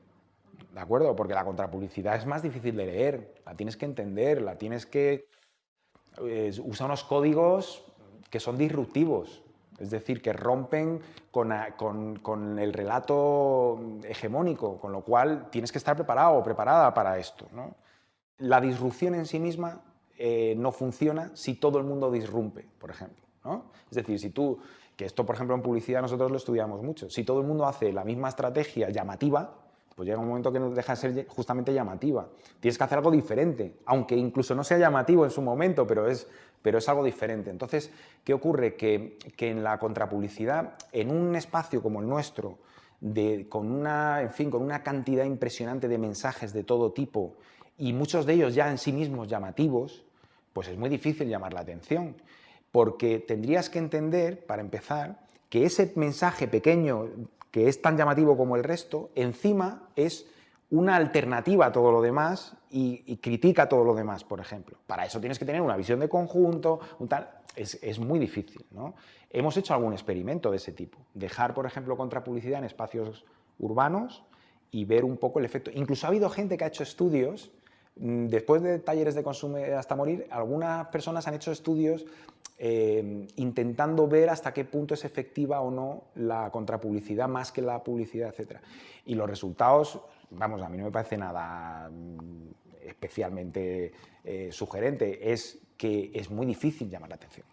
¿de acuerdo? Porque la contrapublicidad es más difícil de leer, la tienes que entender, la tienes que... Eh, usa unos códigos que son disruptivos, es decir, que rompen con, el relato hegemónico, con lo cual tienes que estar preparado o preparada para esto. La disrupción en sí misma eh, no funciona si todo el mundo disrumpe, por ejemplo. Es decir, si tú, que esto por ejemplo en publicidad nosotros lo estudiamos mucho, si todo el mundo hace la misma estrategia llamativa, pues llega un momento que no deja de ser justamente llamativa. Tienes que hacer algo diferente, aunque incluso no sea llamativo en su momento, pero es, pero es algo diferente. Entonces, ¿qué ocurre? Que, en la contrapublicidad, en un espacio como el nuestro, de, con, una, en fin, con una cantidad impresionante de mensajes de todo tipo y muchos de ellos ya en sí mismos llamativos, pues es muy difícil llamar la atención, porque tendrías que entender, para empezar, que ese mensaje pequeño que es tan llamativo como el resto, encima es una alternativa a todo lo demás y, critica todo lo demás, por ejemplo. Para eso tienes que tener una visión de conjunto, un tal... Es, muy difícil. ¿no? Hemos hecho algún experimento de ese tipo. Dejar, por ejemplo, contrapublicidad en espacios urbanos y ver un poco el efecto. Incluso ha habido gente que ha hecho estudios, después de talleres de consumo hasta morir, algunas personas han hecho estudios Em, intentando ver hasta qué punto es efectiva o no la contrapublicidad más que la publicidad, etc. Y los resultados, vamos, a mí no me parece nada mm, especialmente eh, sugerente, es que es muy difícil llamar la atención.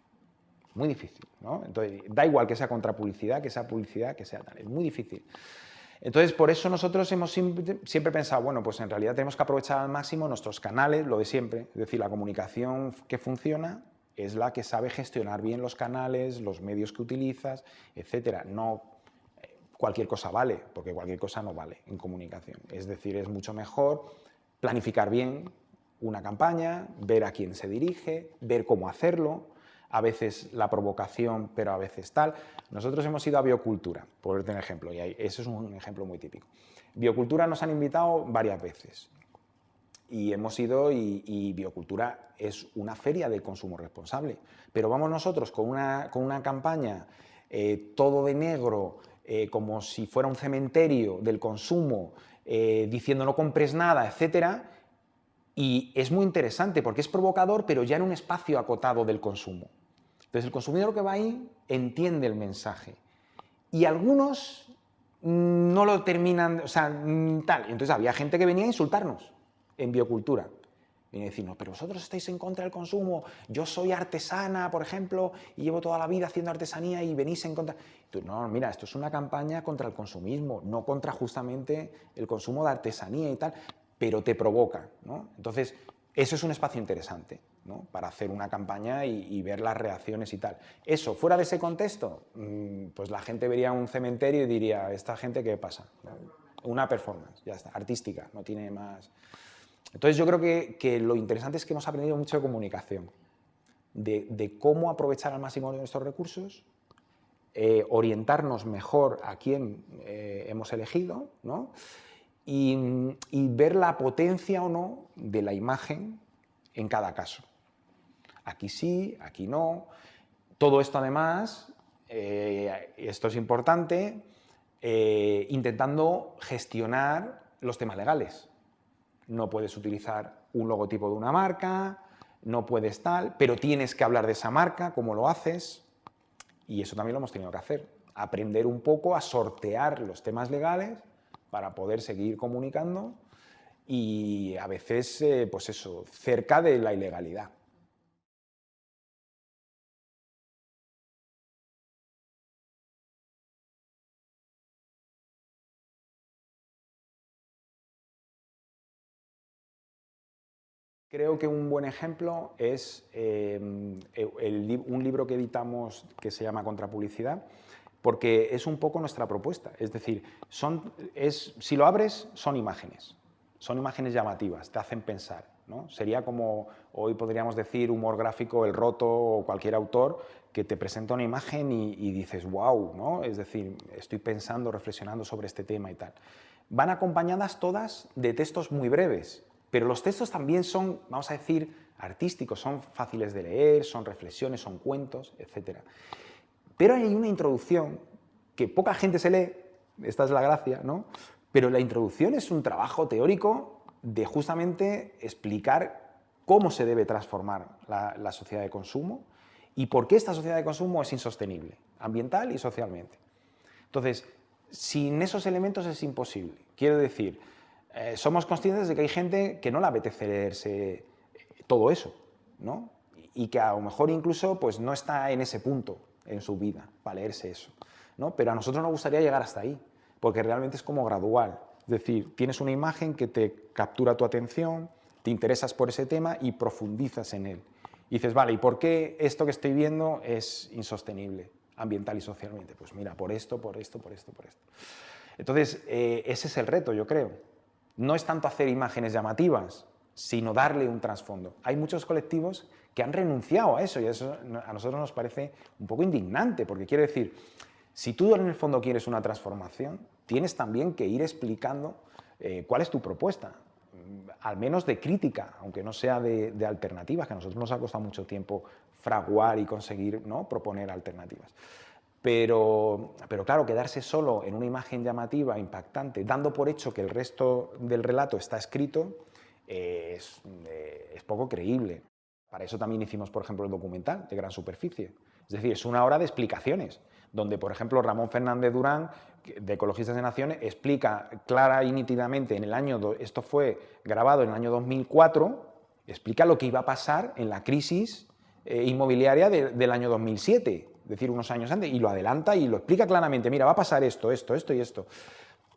Muy difícil. Entonces, da igual que sea contrapublicidad, que sea publicidad, que sea tal, es muy difícil. Entonces, por eso nosotros hemos siempre, pensado, bueno, pues en realidad tenemos que aprovechar al máximo nuestros canales, lo de siempre, es decir, la comunicación que funciona, es la que sabe gestionar bien los canales, los medios que utilizas, etcétera. No eh, cualquier cosa vale, porque cualquier cosa no vale en comunicación. Es decir, es mucho mejor planificar bien una campaña, ver a quién se dirige, ver cómo hacerlo, a veces la provocación, pero a veces tal. Nosotros hemos ido a Biocultura, por ejemplo, y eso es un ejemplo muy típico. Biocultura nos han invitado varias veces y hemos ido y, Biocultura es una feria del consumo responsable. Pero vamos nosotros con una, con una campaña eh, todo de negro, eh, como si fuera un cementerio del consumo, eh, diciendo no compres nada, etcétera, y es muy interesante porque es provocador, pero ya en un espacio acotado del consumo. Entonces el consumidor que va ahí entiende el mensaje. Y algunos no lo terminan, o sea, mm, tal. Entonces había gente que venía a insultarnos en biocultura. Viene a decirnos, pero vosotros estáis en contra del consumo, yo soy artesana, por ejemplo, y llevo toda la vida haciendo artesanía y venís en contra... no, mira, esto es una campaña contra el consumismo, no contra justamente el consumo de artesanía y tal, pero te provoca, ¿no? Entonces, eso es un espacio interesante ¿no? para hacer una campaña y, ver las reacciones y tal. Eso, fuera de ese contexto, mm, pues la gente vería un cementerio y diría, ¿esta gente qué pasa? Una performance, ya está, artística, no tiene más... Entonces yo creo que, lo interesante es que hemos aprendido mucho de comunicación, de, cómo aprovechar al máximo nuestros recursos, eh, orientarnos mejor a quién eh, hemos elegido, ¿no? Y, ver la potencia o no de la imagen en cada caso. Aquí sí, aquí no. Todo esto además, eh, esto es importante, intentando gestionar los temas legales no puedes utilizar un logotipo de una marca, no puedes tal, pero tienes que hablar de esa marca, cómo lo haces, y eso también lo hemos tenido que hacer, aprender un poco a sortear los temas legales para poder seguir comunicando y a veces, eh, pues eso, cerca de la ilegalidad. Creo que un buen ejemplo es em, un libro que editamos que se llama Contrapublicidad, porque es un poco nuestra propuesta. Es decir, son, es, si lo abres, son imágenes. Son imágenes llamativas, te hacen pensar. ¿no? Sería como, hoy podríamos decir, humor gráfico, El Roto o cualquier autor que te presenta una imagen y, dices, wow, ¿no? es decir, estoy pensando, reflexionando sobre este tema y tal. Van acompañadas todas de textos muy breves, pero los textos también son, vamos a decir, artísticos, son fáciles de leer, son reflexiones, son cuentos, etc. Pero hay una introducción que poca gente se lee, esta es la gracia, ¿no? Pero la introducción es un trabajo teórico de justamente explicar cómo se debe transformar la, sociedad de consumo y por qué esta sociedad de consumo es insostenible, ambiental y socialmente. Entonces, sin esos elementos es imposible. Quiero decir, eh, somos conscientes de que hay gente que no le apetece leerse eh, todo eso, ¿no? Y que a lo mejor incluso pues, no está en ese punto en su vida para leerse eso, ¿no? Pero a nosotros nos gustaría llegar hasta ahí, porque realmente es como gradual. Es decir, tienes una imagen que te captura tu atención, te interesas por ese tema y profundizas en él. Y dices, vale, ¿y por qué esto que estoy viendo es insostenible ambiental y socialmente? Pues mira, por esto, por esto, por esto, por esto. Entonces, eh, ese es el reto, yo creo no es tanto hacer imágenes llamativas, sino darle un trasfondo. Hay muchos colectivos que han renunciado a eso y eso a nosotros nos parece un poco indignante, porque quiere decir, si tú en el fondo quieres una transformación, tienes también que ir explicando eh, cuál es tu propuesta, mm, al menos de crítica, aunque no sea de, alternativas, que a nosotros nos ha costado mucho tiempo fraguar y conseguir ¿no? proponer alternativas. Pero, pero, claro, quedarse solo en una imagen llamativa, impactante, dando por hecho que el resto del relato está escrito, eh, es, poco creíble. Para eso también hicimos, por ejemplo, el documental de Gran Superficie. Es decir, es una hora de explicaciones, donde, por ejemplo, Ramón Fernández Durán, de Ecologistas de Naciones, explica clara y nítidamente en el año, esto fue grabado en el año 2004, explica lo que iba a pasar en la crisis eh, inmobiliaria del año 2007 decir, unos años antes, y lo adelanta y lo explica claramente, mira, va a pasar esto, esto, esto y esto.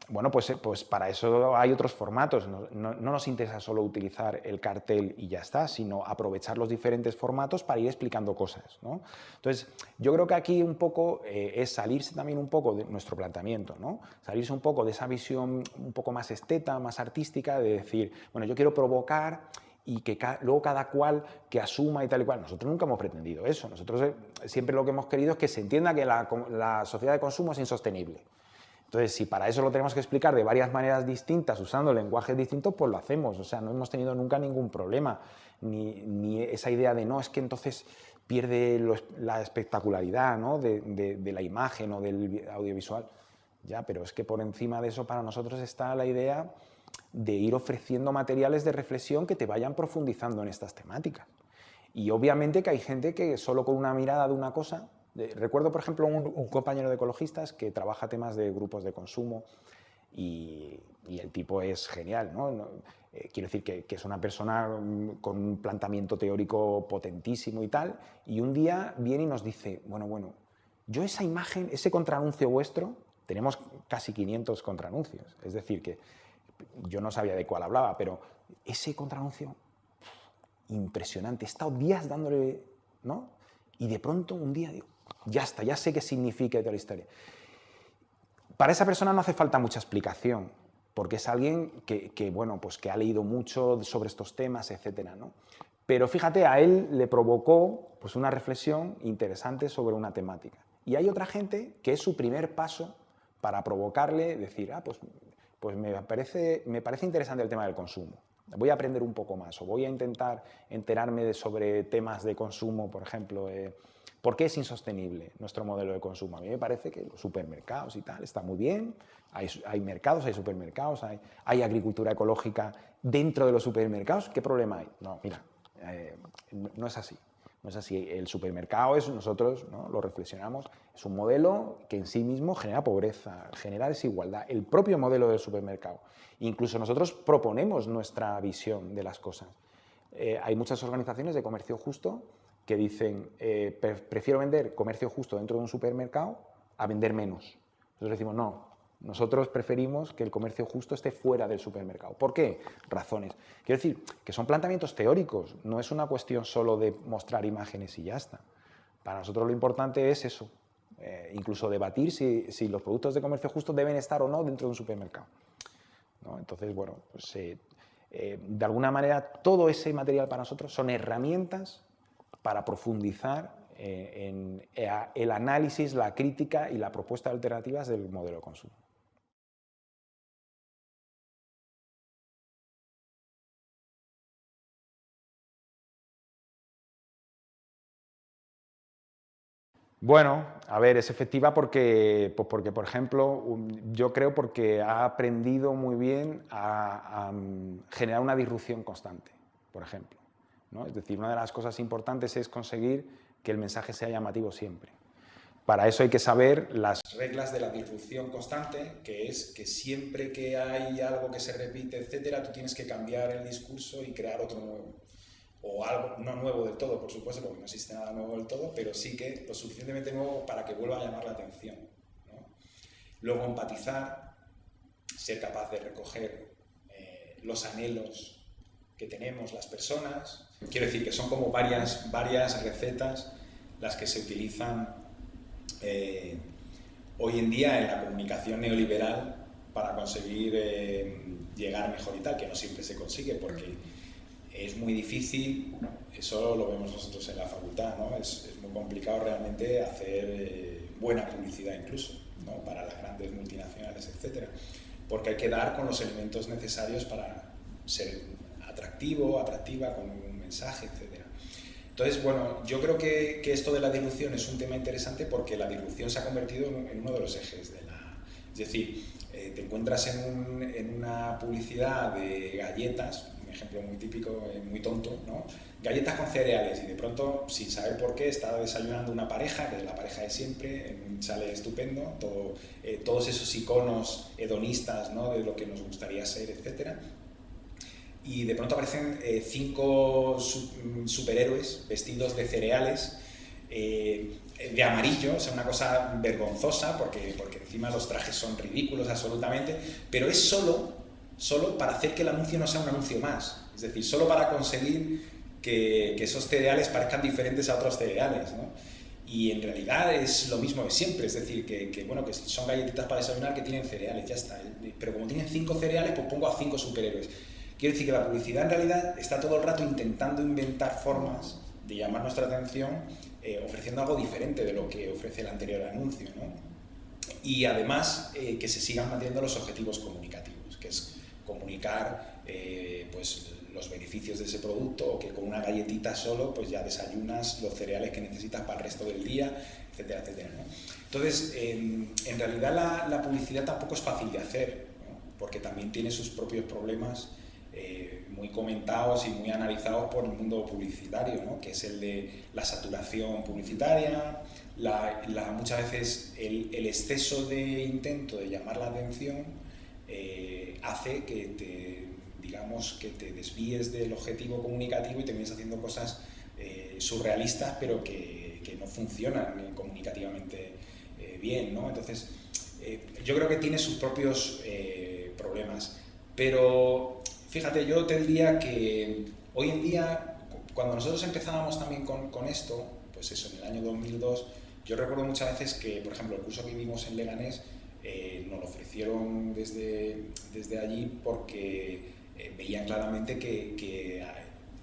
Bueno, pues, eh, pues para eso hay otros formatos, no, nos interesa solo utilizar el cartel y ya está, sino aprovechar los diferentes formatos para ir explicando cosas. ¿no? Entonces, yo creo que aquí un poco eh, es salirse también un poco de nuestro planteamiento, ¿no? salirse un poco de esa visión un poco más esteta, más artística, de decir, bueno, yo quiero provocar y que luego cada cual que asuma y tal y cual. Nosotros nunca hemos pretendido eso. Nosotros eh, siempre lo que hemos querido es que se entienda que la, sociedad de consumo es insostenible. Entonces, si para eso lo tenemos que explicar de varias maneras distintas, usando lenguajes distintos, pues lo hacemos. O sea, no hemos tenido nunca ningún problema. Ni, esa idea de no, es que entonces pierde la espectacularidad de, de la imagen o del audiovisual. Ya, pero es que por encima de eso para nosotros está la idea de ir ofreciendo materiales de reflexión que te vayan profundizando en estas temáticas. Y obviamente que hay gente que solo con una mirada de una cosa recuerdo, por ejemplo, un, compañero de ecologistas que trabaja temas de grupos de consumo y, el tipo es genial, ¿no? Eh, quiero decir que, es una persona mm, con un planteamiento teórico potentísimo y tal, y un día viene y nos dice, bueno, bueno, yo esa imagen, ese contraanuncio vuestro, tenemos casi 500 contraanuncios, es decir, que yo no sabía de cuál hablaba, pero ese contraanuncio, impresionante, he estado días dándole, ¿no? Y de pronto un día digo, ya está, ya sé qué significa toda la historia. Para esa persona no hace falta mucha explicación, porque es alguien que, bueno, pues que ha leído mucho sobre estos temas, etc. ¿no? Pero fíjate, a él le provocó pues, una reflexión interesante sobre una temática. Y hay otra gente que es su primer paso para provocarle, decir, ah, pues, pues me, parece, me parece interesante el tema del consumo. Voy a aprender un poco más o voy a intentar enterarme de sobre temas de consumo, por ejemplo, eh, ¿Por qué es insostenible nuestro modelo de consumo? A mí me parece que los supermercados y tal está muy bien, hay, mercados, hay supermercados, hay, agricultura ecológica dentro de los supermercados, ¿qué problema hay? No, mira, eh, no es así. No es así. El supermercado es, nosotros lo reflexionamos, es un modelo que en sí mismo genera pobreza, genera desigualdad. El propio modelo del supermercado. Incluso nosotros proponemos nuestra visión de las cosas. Eh, hay muchas organizaciones de comercio justo que dicen, eh, prefiero vender comercio justo dentro de un supermercado a vender menos. Nosotros decimos, no, nosotros preferimos que el comercio justo esté fuera del supermercado. ¿Por qué? Razones. Quiero decir que son planteamientos teóricos, no es una cuestión solo de mostrar imágenes y ya está. Para nosotros lo importante es eso, eh, incluso debatir si, los productos de comercio justo deben estar o no dentro de un supermercado. Entonces, bueno, pues, eh, de alguna manera todo ese material para nosotros son herramientas para profundizar eh, en eh, el análisis, la crítica y la propuesta de alternativas del modelo de consumo. Bueno, a ver, es efectiva porque, pues porque, por ejemplo, yo creo porque ha aprendido muy bien a mm, generar una disrupción constante, por ejemplo. Es decir, una de las cosas importantes es conseguir que el mensaje sea llamativo siempre. Para eso hay que saber las reglas de la disrupción constante, que es que siempre que hay algo que se repite, etcétera, tú tienes que cambiar el discurso y crear otro nuevo. O algo no nuevo del todo, por supuesto, porque no existe nada nuevo del todo, pero sí que lo suficientemente nuevo para que vuelva a llamar la atención. Luego empatizar, ser capaz de recoger eh, los anhelos que tenemos las personas. Quiero decir que son como varias, varias recetas las que se utilizan eh, hoy en día en la comunicación neoliberal para conseguir eh, llegar mejor y tal, que no siempre se consigue porque es muy difícil, eso lo vemos nosotros en la facultad, ¿no? es, muy complicado realmente hacer eh, buena publicidad incluso ¿no? para las grandes multinacionales, etc. Porque hay que dar con los elementos necesarios para ser atractivo, atractiva, con mensaje, etc. Entonces, bueno, yo creo que, esto de la dilución es un tema interesante porque la dilución se ha convertido en, uno de los ejes de la... Es decir, eh, te encuentras en, una publicidad de galletas, un ejemplo muy típico, eh, muy tonto, ¿no? Galletas con cereales y de pronto, sin saber por qué, está desayunando una pareja, que es la pareja de siempre, sale estupendo, todo, eh, todos esos iconos hedonistas ¿no? de lo que nos gustaría ser, etcétera y de pronto aparecen eh, cinco mm, superhéroes vestidos de cereales eh, de amarillo, o sea, una cosa vergonzosa porque, porque encima los trajes son ridículos absolutamente, pero es solo, solo para hacer que el anuncio no sea un anuncio más, es decir, solo para conseguir que, que esos cereales parezcan diferentes a otros cereales, ¿no? Y en realidad es lo mismo de siempre, es decir, que, que, bueno, que son galletitas para desayunar que tienen cereales, ya está. Pero como tienen cinco cereales, pues pongo a cinco superhéroes. Quiero decir que la publicidad en realidad está todo el rato intentando inventar formas de llamar nuestra atención eh, ofreciendo algo diferente de lo que ofrece el anterior anuncio. ¿no? Y además eh, que se sigan manteniendo los objetivos comunicativos, que es comunicar eh, pues, los beneficios de ese producto o que con una galletita solo pues ya desayunas los cereales que necesitas para el resto del día, etcétera, etcétera. ¿no? Entonces, en realidad la, la, publicidad tampoco es fácil de hacer, porque también tiene sus propios problemas eh, muy comentados y muy analizados por el mundo publicitario, ¿no? que es el de la saturación publicitaria, muchas veces el, exceso de intento de llamar la atención eh, hace que te, digamos, que te desvíes del objetivo comunicativo y termines haciendo cosas eh, surrealistas, pero que, que, no funcionan comunicativamente bien. ¿no? Entonces, yo creo que tiene sus propios problemas. Pero fíjate, yo te diría que hoy en día, cuando nosotros empezábamos también con, con esto, pues eso, en el año 2002, yo recuerdo muchas veces que, por ejemplo, el curso que vimos en Leganés eh, nos lo ofrecieron desde, desde allí porque eh, veían claramente que,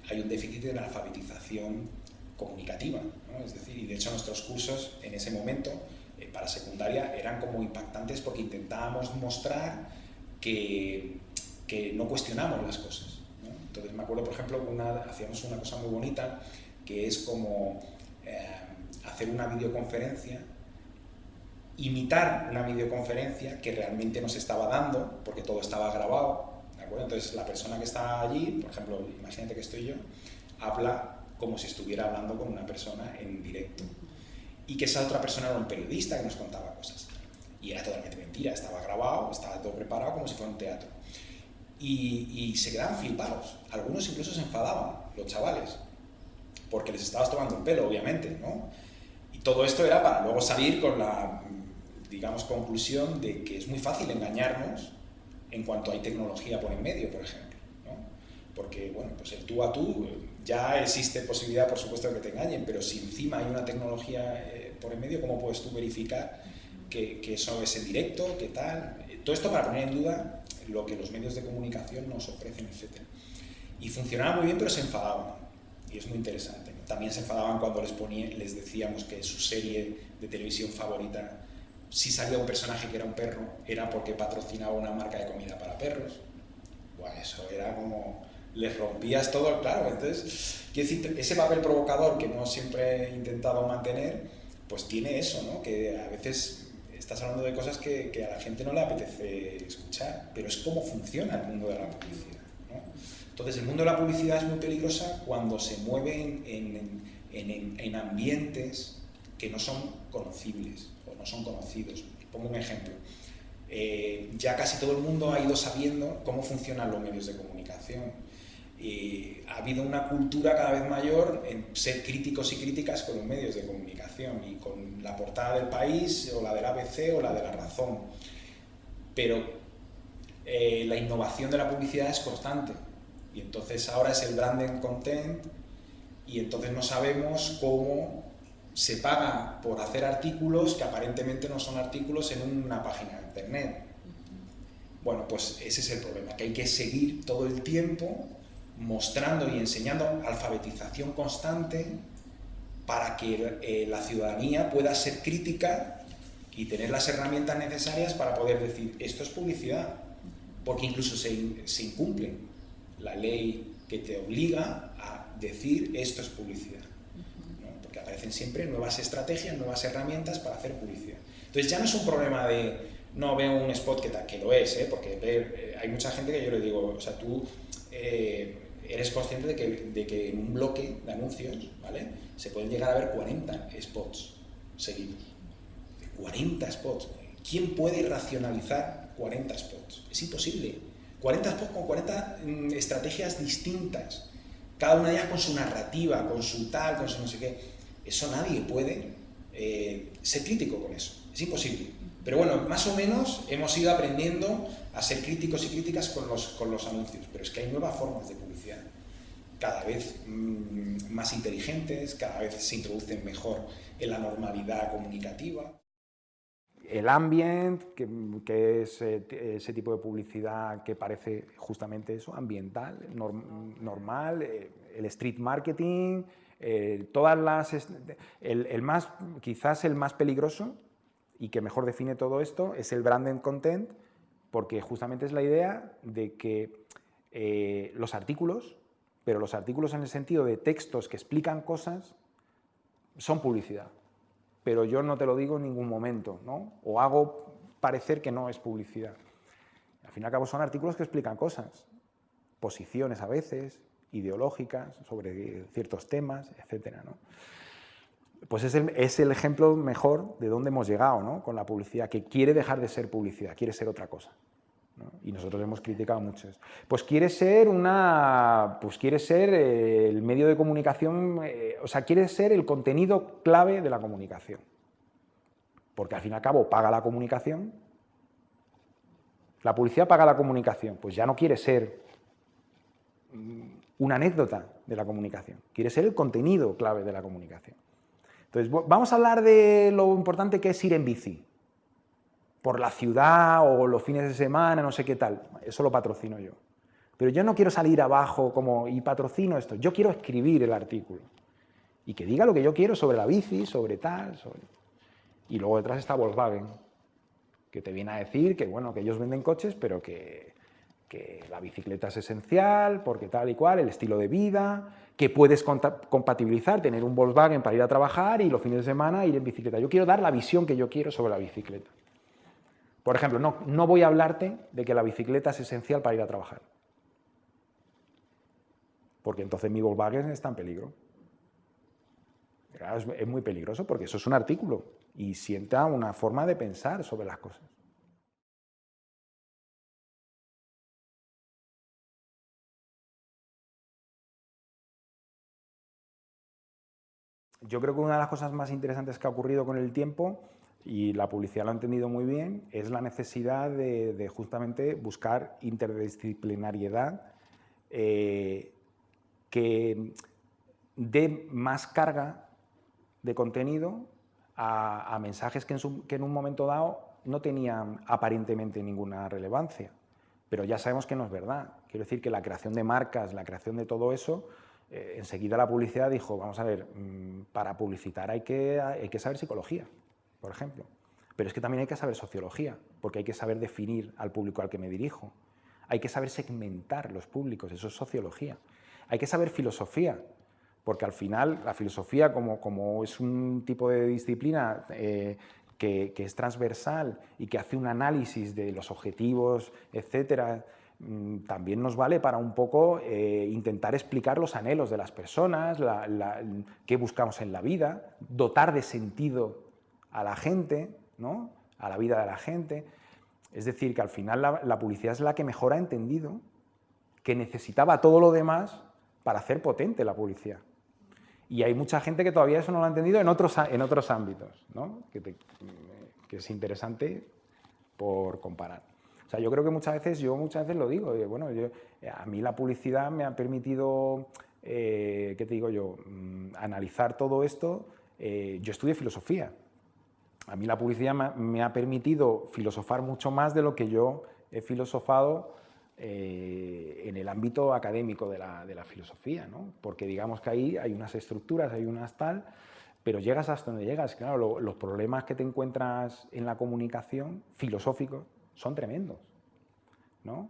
hay un déficit en la alfabetización comunicativa. Es decir, y de hecho nuestros cursos en ese momento eh, para secundaria eran como impactantes porque intentábamos mostrar que no cuestionamos las cosas. Entonces me acuerdo, por ejemplo, una, hacíamos una cosa muy bonita que es como eh, hacer una videoconferencia, imitar una videoconferencia que realmente nos estaba dando, porque todo estaba grabado. Entonces la persona que está allí, por ejemplo, imagínate que estoy yo, habla como si estuviera hablando con una persona en directo. Y que esa otra persona era un periodista que nos contaba cosas. Y era totalmente mentira, estaba grabado, estaba todo preparado como si fuera un teatro y, se quedaban flipados. Algunos incluso se enfadaban, los chavales, porque les estabas tomando el pelo, obviamente, ¿no? Y todo esto era para luego salir con la, digamos, conclusión de que es muy fácil engañarnos en cuanto hay tecnología por en medio, por ejemplo, ¿no? Porque, bueno, pues el tú a tú, ya existe posibilidad, por supuesto, de que te engañen, pero si encima hay una tecnología eh, por en medio, ¿cómo puedes tú verificar que, que eso es en directo, qué tal? Todo esto para poner en duda lo que los medios de comunicación nos ofrecen, etc. Y funcionaba muy bien, pero se enfadaban. Y es muy interesante. También se enfadaban cuando les, ponía, les decíamos que su serie de televisión favorita, si salía un personaje que era un perro, era porque patrocinaba una marca de comida para perros. Bueno, eso era como... Les rompías todo, claro. Entonces, decir, ese papel provocador que no siempre intentado mantener, pues tiene eso, ¿no? Que a veces estás hablando de cosas que, a la gente no le apetece escuchar, pero es cómo funciona el mundo de la publicidad. Entonces, el mundo de la publicidad es muy peligrosa cuando se mueve en, en, en, ambientes que no son conocibles o no son conocidos. Pongo un ejemplo. Eh, ya casi todo el mundo ha ido sabiendo cómo funcionan los medios de comunicación ha habido una cultura cada vez mayor en ser críticos y críticas con los medios de comunicación y con la portada del país o la del ABC o la de la razón. Pero eh, la innovación de la publicidad es constante y entonces ahora es el branding content y entonces no sabemos cómo se paga por hacer artículos que aparentemente no son artículos en una página de internet. Bueno, pues ese es el problema, que hay que seguir todo el tiempo mostrando y enseñando alfabetización constante para que eh, la ciudadanía pueda ser crítica y tener las herramientas necesarias para poder decir esto es publicidad, porque incluso se, se incumple la ley que te obliga a decir esto es publicidad, porque aparecen siempre nuevas estrategias, nuevas herramientas para hacer publicidad. Entonces ya no es un problema de no veo un spot que, que lo es, ¿eh? porque eh, hay mucha gente que yo le digo, o sea, tú eres consciente de que, de que, en un bloque de anuncios ¿vale? se pueden llegar a ver 40 spots seguidos. 40 spots. ¿Quién puede racionalizar 40 spots? Es imposible. 40 spots con 40 mm, estrategias distintas. Cada una de ellas con su narrativa, con su tal, con su no sé qué. Eso nadie puede eh, ser crítico con eso. Es imposible. Pero bueno, más o menos hemos ido aprendiendo a ser críticos y críticas con los, con los anuncios, pero es que hay nuevas formas de publicidad, cada vez mm, más inteligentes, cada vez se introducen mejor en la normalidad comunicativa. El ambient, que, es eh, ese tipo de publicidad que parece justamente eso, ambiental, normal, eh, el street marketing, eh, todas las... El, el, más, quizás el más peligroso y que mejor define todo esto es el branded content, porque justamente es la idea de que eh, los artículos, pero los artículos en el sentido de textos que explican cosas, son publicidad. Pero yo no te lo digo en ningún momento, ¿no? O hago parecer que no es publicidad. Al fin y al cabo son artículos que explican cosas, posiciones a veces, ideológicas, sobre ciertos temas, etc. pues es el, ejemplo mejor de dónde hemos llegado ¿no? con la publicidad, que quiere dejar de ser publicidad, quiere ser otra cosa. Y nosotros hemos criticado mucho eso. Pues quiere ser una, pues quiere ser eh, el medio de comunicación, eh, o sea, quiere ser el contenido clave de la comunicación. Porque al fin y al cabo paga la comunicación. La publicidad paga la comunicación, pues ya no quiere ser mm, una anécdota de la comunicación, quiere ser el contenido clave de la comunicación. Entonces, vamos a hablar de lo importante que es ir en bici por la ciudad o los fines de semana, no sé qué tal. Eso lo patrocino yo. Pero yo no quiero salir abajo como y patrocino esto. Yo quiero escribir el artículo. Y que diga lo que yo quiero sobre la bici, sobre tal, sobre... Y luego detrás está Volkswagen, que te viene a decir que, bueno, que ellos venden coches, pero que, que la bicicleta es esencial, porque tal y cual, el estilo de vida, que puedes compatibilizar, tener un Volkswagen para ir a trabajar y los fines de semana ir en bicicleta. Yo quiero dar la visión que yo quiero sobre la bicicleta. Por ejemplo, no, no voy a hablarte de que la bicicleta es esencial para ir a trabajar. Porque entonces mi Volkswagen está en peligro. Es muy peligroso porque eso es un artículo y sienta una forma de pensar sobre las cosas. Yo creo que una de las cosas más interesantes que ha ocurrido con el tiempo y la publicidad lo ha entendido muy bien, es la necesidad de, justamente buscar interdisciplinariedad eh, que dé más carga de contenido a, mensajes que en, que en, un momento dado no tenían aparentemente ninguna relevancia. Pero ya sabemos que no es verdad. Quiero decir que la creación de marcas, la creación de todo eso, eh, enseguida la publicidad dijo, vamos a ver, mm, para publicitar hay que, hay que saber psicología por ejemplo. Pero es que también hay que saber sociología, porque hay que saber definir al público al que me dirijo. Hay que saber segmentar los públicos, eso es sociología. Hay que saber filosofía, porque al final la filosofía, como, como es un tipo de disciplina eh, que, es transversal y que hace un análisis de los objetivos, etcétera, también nos vale para un poco eh, intentar explicar los anhelos de las personas, qué buscamos en la vida, dotar de sentido a la gente, ¿no? a la vida de la gente. Es decir, que al final la, publicidad es la que mejor ha entendido que necesitaba todo lo demás para hacer potente la publicidad. Y hay mucha gente que todavía eso no lo ha entendido en otros, en otros ámbitos, ¿no? que, es interesante por comparar. Sea, yo creo que muchas veces, yo muchas veces lo digo, bueno, a mí la publicidad me ha permitido, eh, ¿qué te digo yo?, mm, analizar todo esto. Eh, yo estudié filosofía, a mí la publicidad me ha permitido filosofar mucho más de lo que yo he filosofado eh, en el ámbito académico de la, filosofía, ¿no? porque digamos que ahí hay unas estructuras, hay unas tal, pero llegas hasta donde llegas. Claro, los problemas que te encuentras en la comunicación filosóficos son tremendos. ¿no?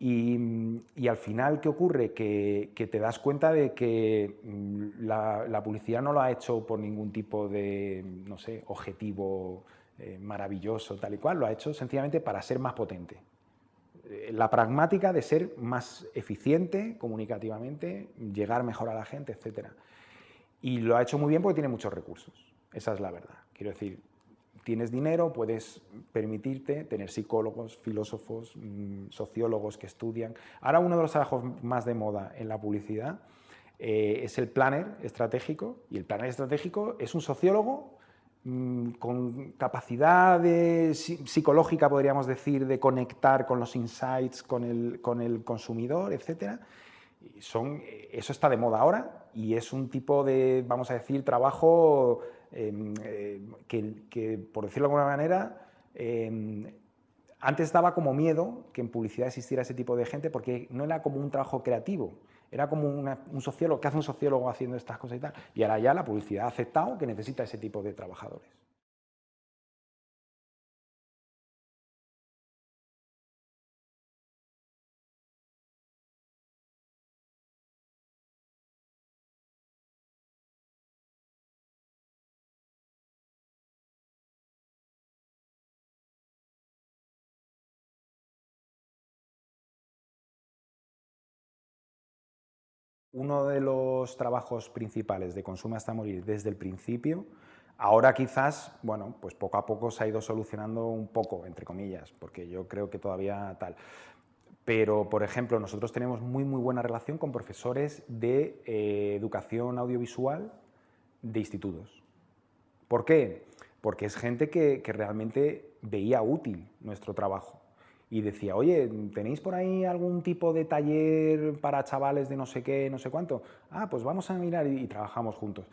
Y, al final, ¿qué ocurre? Que, te das cuenta de que mm, la, publicidad no lo ha hecho por ningún tipo de, no sé, objetivo eh, maravilloso, tal y cual, lo ha hecho sencillamente para ser más potente. Eh, la pragmática de ser más eficiente comunicativamente, llegar mejor a la gente, etc. Y lo ha hecho muy bien porque tiene muchos recursos, esa es la verdad. Quiero decir, tienes dinero, puedes permitirte tener psicólogos, filósofos, mm, sociólogos que estudian. Ahora uno de los trabajos más de moda en la publicidad eh, es el planner estratégico, y el planner estratégico es un sociólogo mm, con capacidad psicológica, podríamos decir, de conectar con los insights, con el, con el consumidor, etc. son, eso está de moda ahora y es un tipo de, vamos a decir, trabajo eh, que, por decirlo de alguna manera, em, antes daba como miedo que en publicidad existiera ese tipo de gente porque no era como un trabajo creativo, era como un sociólogo, que hace un sociólogo haciendo estas cosas y tal. Y ahora ya la publicidad ha aceptado que necesita ese tipo de trabajadores. Uno de los trabajos principales de Consume hasta morir desde el principio, ahora quizás, bueno, pues poco a poco se ha ido solucionando un poco, entre comillas, porque yo creo que todavía tal. Pero, por ejemplo, nosotros tenemos muy, muy buena relación con profesores de eh, educación audiovisual de institutos. ¿Por qué? Porque es gente que, que realmente veía útil nuestro trabajo y decía, oye, ¿tenéis por ahí algún tipo de taller para chavales de no sé qué, no sé cuánto? Ah, pues vamos a mirar y, trabajamos juntos.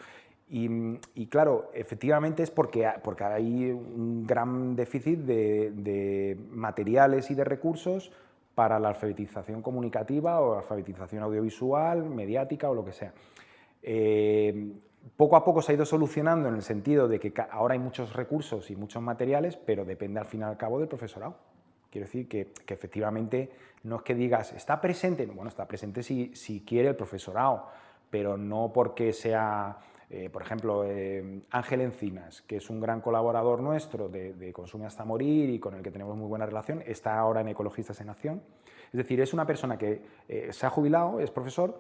Y, claro, efectivamente es porque, porque hay un gran déficit de, materiales y de recursos para la alfabetización comunicativa o alfabetización audiovisual, mediática o lo que sea. Eh, poco a poco se ha ido solucionando en el sentido de que ahora hay muchos recursos y muchos materiales, pero depende al fin y al cabo del profesorado. Quiero decir que, efectivamente no es que digas, está presente, bueno, está presente si, si quiere el profesorado, pero no porque sea, eh, por ejemplo, eh, Ángel Encinas, que es un gran colaborador nuestro de, Consume hasta morir y con el que tenemos muy buena relación, está ahora en Ecologistas en Acción. Es decir, es una persona que eh, se ha jubilado, es profesor,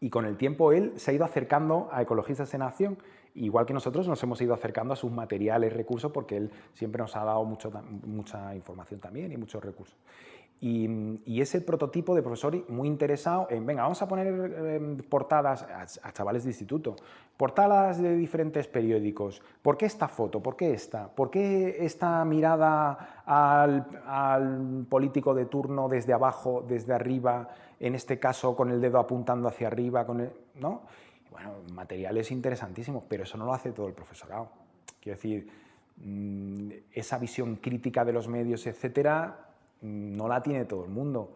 y con el tiempo él se ha ido acercando a Ecologistas en Acción igual que nosotros nos hemos ido acercando a sus materiales, recursos, porque él siempre nos ha dado mucho, mucha información también y muchos recursos. Y, es el prototipo de profesor muy interesado en, venga, vamos a poner em, portadas a, chavales de instituto, portadas de diferentes periódicos, ¿por qué esta foto? ¿Por qué esta? ¿Por qué esta mirada al político de turno desde abajo, desde arriba, en este caso con el dedo apuntando hacia arriba, con el, ¿no? Bueno, materiales interesantísimos, pero eso no lo hace todo el profesorado. Quiero decir, mm, esa visión crítica de los medios, etcétera, no la tiene todo el mundo.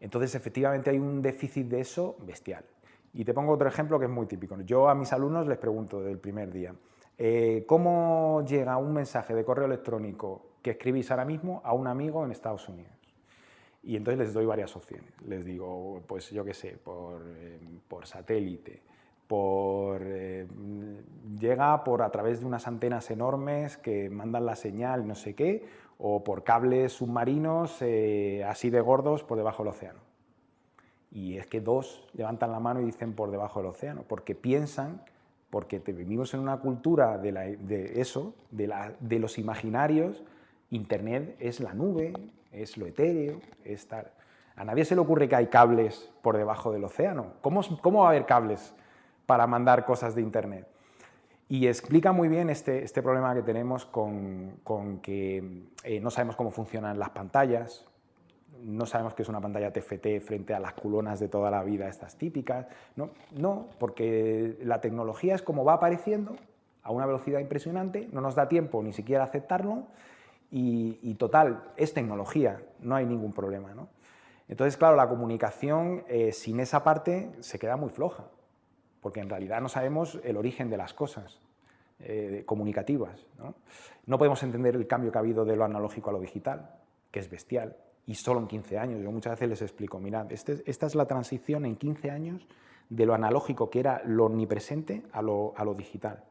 Entonces, efectivamente, hay un déficit de eso bestial. Y te pongo otro ejemplo que es muy típico. Yo a mis alumnos les pregunto desde el primer día, eh, ¿cómo llega un mensaje de correo electrónico que escribís ahora mismo a un amigo en Estados Unidos? Y entonces les doy varias opciones. Les digo, pues yo qué sé, por, eh, por satélite, por, eh, llega por a través de unas antenas enormes que mandan la señal no sé qué, o por cables submarinos eh, así de gordos por debajo del océano. Y es que dos levantan la mano y dicen por debajo del océano, porque piensan, porque vivimos en una cultura de, eso, de, la, de, los imaginarios, Internet es la nube, es lo etéreo, es tal. A nadie se le ocurre que hay cables por debajo del océano. ¿Cómo, cómo va a haber cables para mandar cosas de Internet. Y explica muy bien este, este problema que tenemos con, que eh, no sabemos cómo funcionan las pantallas, no sabemos qué es una pantalla TFT frente a las culonas de toda la vida, estas típicas. No, no, porque la tecnología es como va apareciendo a una velocidad impresionante, no nos da tiempo ni siquiera aceptarlo y, total, es tecnología, no hay ningún problema. ¿no? Entonces, claro, la comunicación eh, sin esa parte se queda muy floja porque en realidad no sabemos el origen de las cosas eh, comunicativas. ¿no? podemos entender el cambio que ha habido de lo analógico a lo digital, que es bestial, y solo en 15 años. Yo muchas veces les explico, mirad, este, esta es la transición en 15 años de lo analógico, que era lo omnipresente, a lo, a lo digital.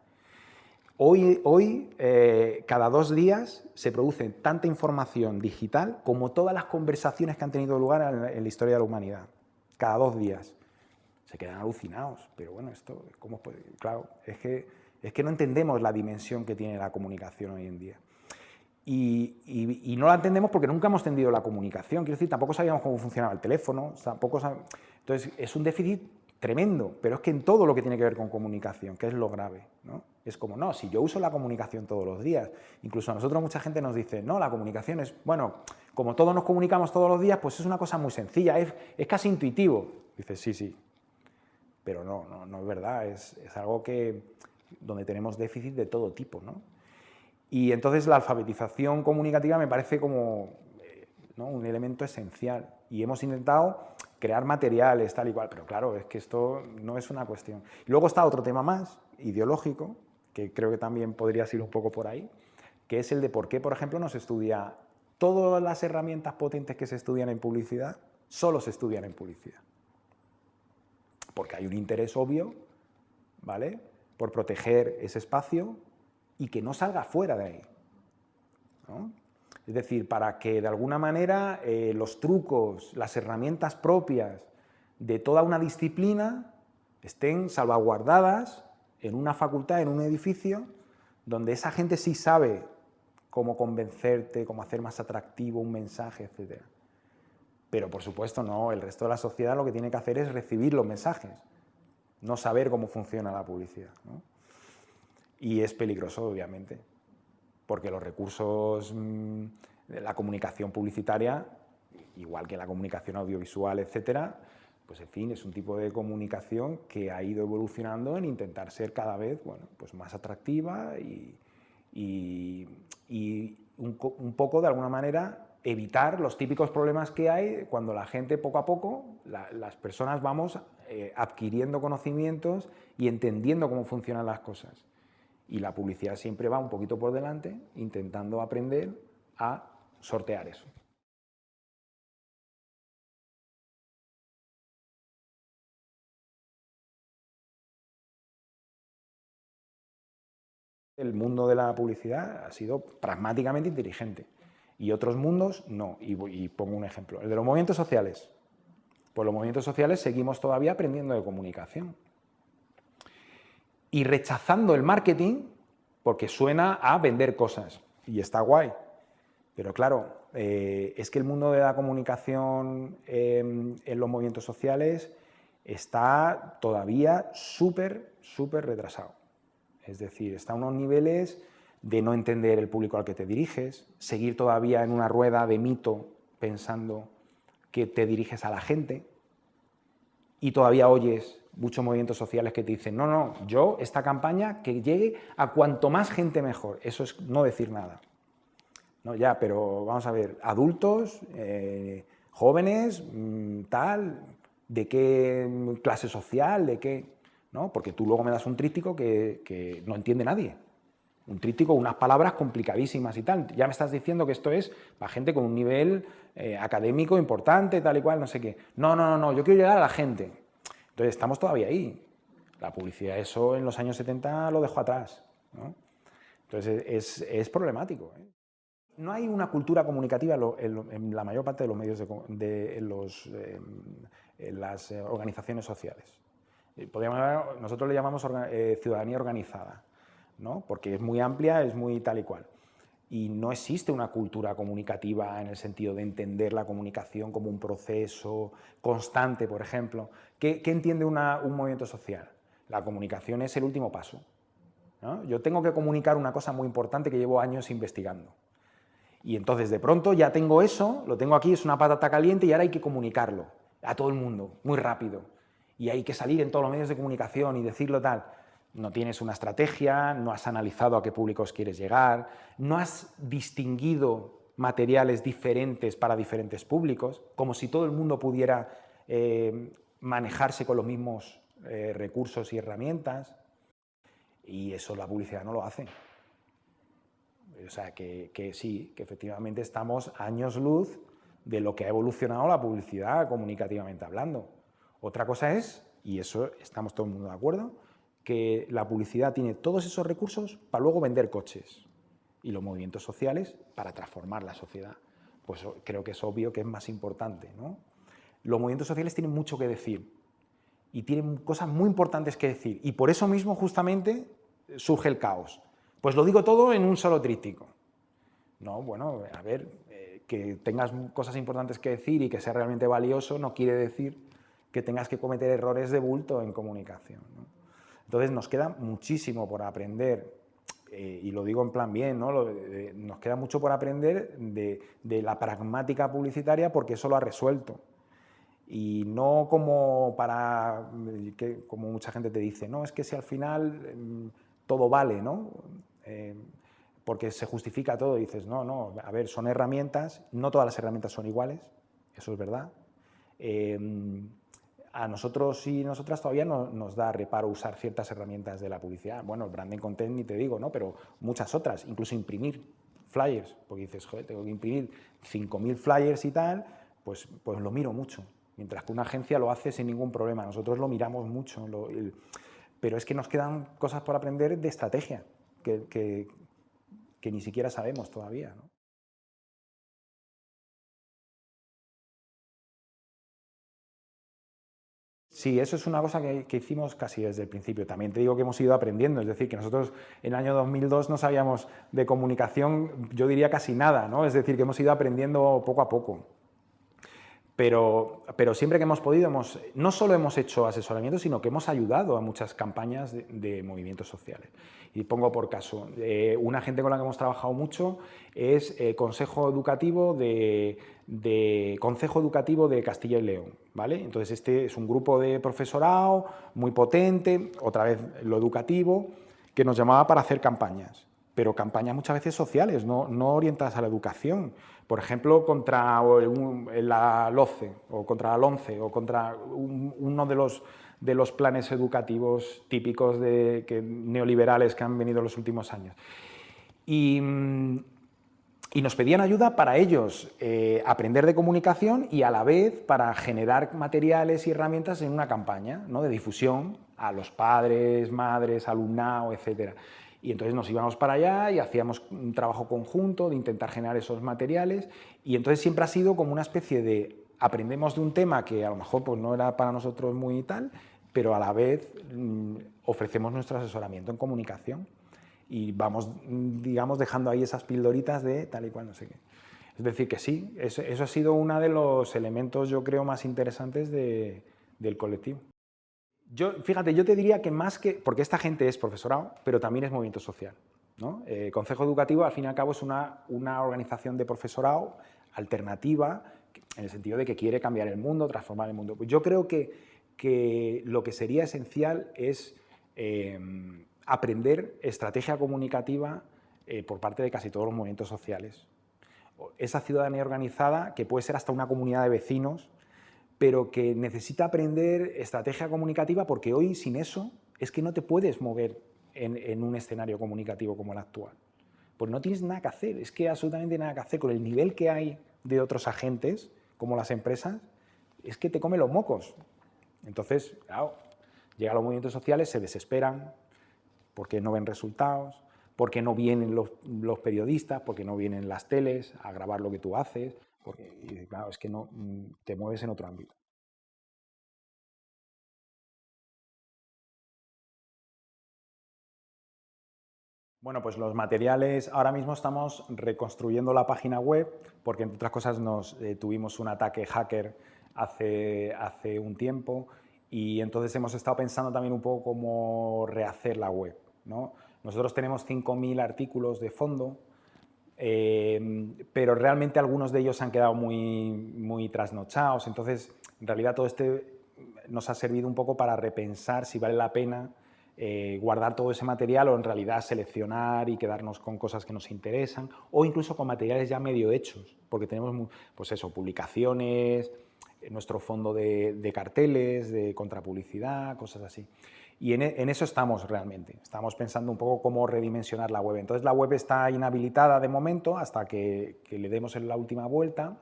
Hoy, hoy eh, cada dos días, se produce tanta información digital como todas las conversaciones que han tenido lugar en la historia de la humanidad. Cada dos días se quedan alucinados. Pero bueno, esto, ¿cómo puede? Claro, es que, es que no entendemos la dimensión que tiene la comunicación hoy en día. Y, no la entendemos porque nunca hemos entendido la comunicación. Quiero decir, tampoco sabíamos cómo funcionaba el teléfono, tampoco Entonces, es un déficit tremendo, pero es que en todo lo que tiene que ver con comunicación, que es lo grave, ¿no? Es como, no, si yo uso la comunicación todos los días, incluso a nosotros mucha gente nos dice, no, la comunicación es, bueno, como todos nos comunicamos todos los días, pues es una cosa muy sencilla, es, es casi intuitivo. Dices, sí, sí, pero no, no, no es verdad, es, es, algo que, donde tenemos déficit de todo tipo. ¿no? Y entonces la alfabetización comunicativa me parece como eh, ¿no? un elemento esencial y hemos intentado crear materiales tal y cual, pero claro, es que esto no es una cuestión. Luego está otro tema más, ideológico, que creo que también podría ser un poco por ahí, que es el de por qué, por ejemplo, no se estudia todas las herramientas potentes que se estudian en publicidad, solo se estudian en publicidad porque hay un interés obvio, ¿vale?, por proteger ese espacio y que no salga fuera de ahí. Es decir, para que de alguna manera eh, los trucos, las herramientas propias de toda una disciplina estén salvaguardadas en una facultad, en un edificio, donde esa gente sí sabe cómo convencerte, cómo hacer más atractivo un mensaje, etc. Pero por supuesto no, el resto de la sociedad lo que tiene que hacer es recibir los mensajes, no saber cómo funciona la publicidad. Y es peligroso, obviamente, porque los recursos mm, de la comunicación publicitaria, igual que la comunicación audiovisual, etcétera, pues en fin, es un tipo de comunicación que ha ido evolucionando en intentar ser cada vez bueno, pues más atractiva y, un, poco, de alguna manera, evitar los típicos problemas que hay cuando la gente, poco a poco, las personas vamos eh, adquiriendo conocimientos y entendiendo cómo funcionan las cosas. Y la publicidad siempre va un poquito por delante, intentando aprender a sortear eso. El mundo de la publicidad ha sido pragmáticamente inteligente y otros mundos no. Y, pongo un ejemplo, el de los movimientos sociales. Pues los movimientos sociales seguimos todavía aprendiendo de comunicación y rechazando el marketing porque suena a vender cosas y está guay. Pero claro, eh, es que el mundo de la comunicación em, en los movimientos sociales está todavía súper, súper retrasado. Es decir, está a unos niveles de no entender el público al que te diriges, seguir todavía en una rueda de mito pensando que te diriges a la gente y todavía oyes muchos movimientos sociales que te dicen no, no, yo esta campaña que llegue a cuanto más gente mejor, eso es no decir nada. No, ya, pero vamos a ver, adultos, eh, jóvenes, mm, tal, de qué clase social, de qué... ¿no? Porque tú luego me das un tríptico que, no entiende nadie. Un tríptico, unas palabras complicadísimas y tal. Ya me estás diciendo que esto es para gente con un nivel eh, académico importante, tal y cual, no sé qué. No, no, no, no, yo quiero llegar a la gente. Entonces, estamos todavía ahí. La publicidad, eso en los años 70 lo dejó atrás. Entonces, es, problemático. ¿eh? No hay una cultura comunicativa en, la mayor parte de los medios de, em, las eh, organizaciones sociales. Eh, nosotros le llamamos ciudadanía organizada, ¿no? porque es muy amplia, es muy tal y cual. Y no existe una cultura comunicativa en el sentido de entender la comunicación como un proceso constante, por ejemplo. ¿Qué, entiende un movimiento social? La comunicación es el último paso. Yo tengo que comunicar una cosa muy importante que llevo años investigando. Y entonces de pronto ya tengo eso, lo tengo aquí, es una patata caliente y ahora hay que comunicarlo a todo el mundo, muy rápido y hay que salir en todos los medios de comunicación y decirlo tal. No tienes una estrategia, no has analizado a qué públicos quieres llegar, no has distinguido materiales diferentes para diferentes públicos, como si todo el mundo pudiera eh, manejarse con los mismos eh, recursos y herramientas. Y eso la publicidad no lo hace. O sea, que, que sí, que efectivamente estamos años luz de lo que ha evolucionado la publicidad comunicativamente hablando. Otra cosa es, y eso estamos todo el mundo de acuerdo, que la publicidad tiene todos esos recursos para luego vender coches y los movimientos sociales para transformar la sociedad. Pues creo que es obvio que es más importante. ¿no? Los movimientos sociales tienen mucho que decir y tienen cosas muy importantes que decir y por eso mismo justamente surge el caos. Pues lo digo todo en un solo tríptico. No, bueno, a ver, eh, que tengas cosas importantes que decir y que sea realmente valioso no quiere decir que tengas que cometer errores de bulto en comunicación. Entonces nos queda muchísimo por aprender, eh, y lo digo en plan bien, ¿no? nos queda mucho por aprender de, la pragmática publicitaria porque eso lo ha resuelto. Y no como para, que, como mucha gente te dice, no, es que si al final mm, todo vale, ¿no? Eh, porque se justifica todo, y dices, no, no, a ver, son herramientas, no todas las herramientas son iguales, eso es verdad. Eh, a nosotros y nosotras todavía no, nos da reparo usar ciertas herramientas de la publicidad. Bueno, el branding content ni te digo, ¿no? Pero muchas otras, incluso imprimir flyers, porque dices, joder, tengo que imprimir 5.000 flyers y tal, pues, pues lo miro mucho. Mientras que una agencia lo hace sin ningún problema. Nosotros lo miramos mucho. pero es que nos quedan cosas por aprender de estrategia, que, que, ni siquiera sabemos todavía. Sí, eso es una cosa que, hicimos casi desde el principio. También te digo que hemos ido aprendiendo, es decir, que nosotros en el año 2002 no sabíamos de comunicación, yo diría casi nada, ¿no? Es decir, que hemos ido aprendiendo poco a poco. Pero, pero siempre que hemos podido, hemos, no solo hemos hecho asesoramiento, sino que hemos ayudado a muchas campañas de, movimientos sociales. Y pongo por caso, eh, una gente con la que hemos trabajado mucho es el Consejo Educativo de, de de Castilla y León. ¿vale? Entonces este es un grupo de profesorado muy potente, otra vez lo educativo, que nos llamaba para hacer campañas, pero campañas muchas veces sociales, no orientadas a la educación. Por ejemplo, contra la LOCE, o contra la LONCE, o contra uno de los, de los planes educativos típicos de, neoliberales que han venido en los últimos años. Y, y nos pedían ayuda para ellos eh, aprender de comunicación y a la vez para generar materiales y herramientas en una campaña ¿no? de difusión a los padres, madres, alumnado, etc. Y entonces nos íbamos para allá y hacíamos un trabajo conjunto de intentar generar esos materiales y entonces siempre ha sido como una especie de aprendemos de un tema que a lo mejor pues, no era para nosotros muy tal, pero a la vez mm, ofrecemos nuestro asesoramiento en comunicación y vamos, digamos, dejando ahí esas pildoritas de tal y cual, no sé qué. Es decir, que sí, eso, ha sido uno de los elementos, yo creo, más interesantes del colectivo. Yo, fíjate, yo te diría que más que, porque esta gente es profesorado, pero también es movimiento social. ¿no? Eh, Consejo Educativo, al fin y al cabo, es una, una organización de profesorado alternativa, en el sentido de que quiere cambiar el mundo, transformar el mundo. Yo creo que, que lo que sería esencial es eh, aprender estrategia comunicativa eh, por parte de casi todos los movimientos sociales. Esa ciudadanía organizada, que puede ser hasta una comunidad de vecinos, pero que necesita aprender estrategia comunicativa porque hoy sin eso es que no te puedes mover en, un escenario comunicativo como el actual. Pues no tienes nada que hacer, es que absolutamente nada que hacer con el nivel que hay de otros agentes, como las empresas, es que te come los mocos. Entonces, claro, llegan los movimientos sociales, se desesperan, porque no ven resultados, porque no vienen los, periodistas, porque no vienen las teles a grabar lo que tú haces, porque claro, es que no mm, te mueves en otro ámbito. Bueno, pues los materiales, ahora mismo estamos reconstruyendo la página web, porque entre otras cosas nos eh, tuvimos un ataque hacker hace, hace un tiempo y entonces hemos estado pensando también un poco cómo rehacer la web. Nosotros tenemos 5.000 artículos de fondo, eh, pero realmente algunos de ellos han quedado muy, muy trasnochados, entonces en realidad todo este nos ha servido un poco para repensar si vale la pena eh, guardar todo ese material o en realidad seleccionar y quedarnos con cosas que nos interesan o incluso con materiales ya medio hechos, porque tenemos pues eso, publicaciones, nuestro fondo de, de carteles, de contrapublicidad, cosas así. Y e, en, eso estamos realmente. Estamos pensando un poco cómo redimensionar la web. Entonces la web está inhabilitada de momento hasta que, le demos la última vuelta.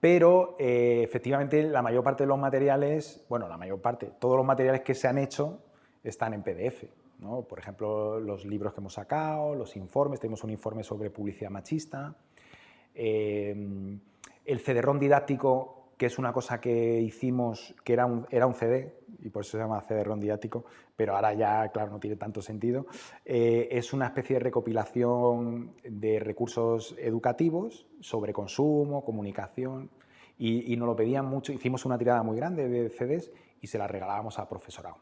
Pero eh, efectivamente la mayor parte de los materiales, bueno, la mayor parte, todos los materiales que se han hecho están en PDF. Por ejemplo, los libros que hemos sacado, los informes, tenemos un informe sobre publicidad machista, eh, el cederrón didáctico que es una cosa que hicimos, que era un, era un CD, y por eso se llama CD rondiático, pero ahora ya, claro, no tiene tanto sentido. Eh, es una especie de recopilación de recursos educativos sobre consumo, comunicación, y, nos lo pedían mucho. Hicimos una tirada muy grande de CDs y se la regalábamos a profesorado.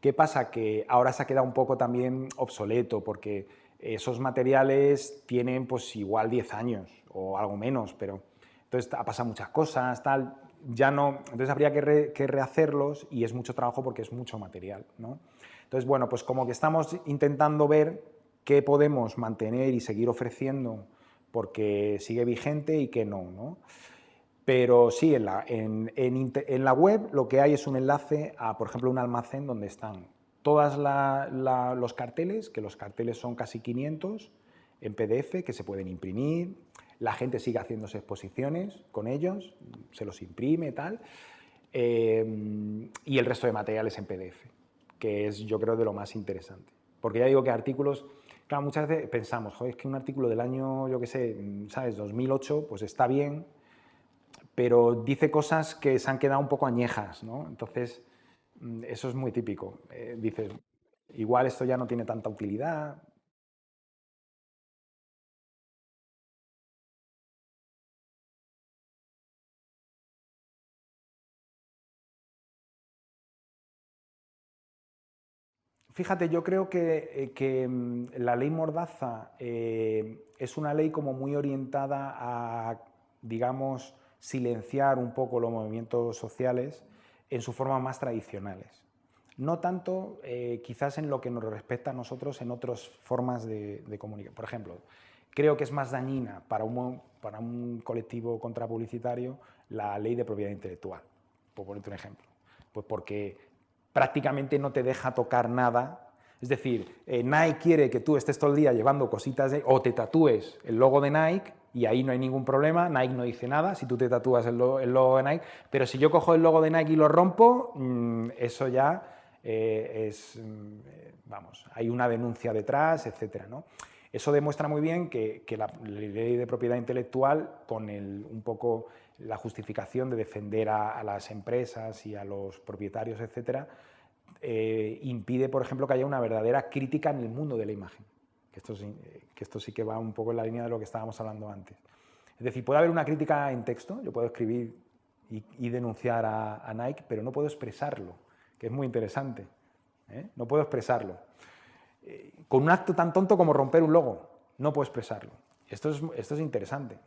¿Qué pasa? Que ahora se ha quedado un poco también obsoleto, porque esos materiales tienen pues igual 10 años o algo menos, pero entonces ha pasado muchas cosas, tal, ya no, entonces habría que, rehacerlos y es mucho trabajo porque es mucho material, ¿no? Entonces, bueno, pues como que estamos intentando ver qué podemos mantener y seguir ofreciendo porque sigue vigente y qué no, ¿no? Pero sí, en la, en, en, la, web lo que hay es un enlace a, por ejemplo, un almacén donde están todos los carteles, que los carteles son casi 500 en PDF, que se pueden imprimir, la gente sigue haciéndose exposiciones con ellos, se los imprime, tal, eh, y el resto de materiales en PDF, que es yo creo de lo más interesante. Porque ya digo que artículos, claro, muchas veces pensamos, joder, es que un artículo del año, yo qué sé, ¿sabes?, 2008, pues está bien, pero dice cosas que se han quedado un poco añejas, ¿no? Entonces, mm, eso es muy típico. Eh, dice, igual esto ya no tiene tanta utilidad, Fíjate, yo creo que, eh, mm, la ley Mordaza eh, es una ley como muy orientada a, digamos, silenciar un poco los movimientos sociales en su forma más tradicionales. No tanto eh, quizás en lo que nos respecta a nosotros en otras formas de, comunicación. Por ejemplo, creo que es más dañina para un, para un colectivo contrapublicitario la ley de propiedad intelectual, por ponerte un ejemplo. Pues porque prácticamente no te deja tocar nada. Es decir, eh, Nike quiere que tú estés todo el día llevando cositas de, o te tatúes el logo de Nike y ahí no hay ningún problema, Nike no dice nada si tú te tatúas el, logo de Nike, pero si yo cojo el logo de Nike y lo rompo, mm, eso ya eh, es, mm, vamos, hay una denuncia detrás, etc. ¿no? Eso demuestra muy bien que, la, ley de propiedad intelectual, con el, un poco la justificación de defender a, las empresas y a los propietarios, etcétera, eh, impide, por ejemplo, que haya una verdadera crítica en el mundo de la imagen. Esto, que esto sí que va un poco en la línea de lo que estábamos hablando antes. Es decir, puede haber una crítica en texto, yo puedo escribir y, denunciar a, Nike, pero no puedo expresarlo, que es muy interesante. ¿eh? No puedo expresarlo. Eh, con un acto tan tonto como romper un logo, no puedo expresarlo. Esto es, esto es interesante.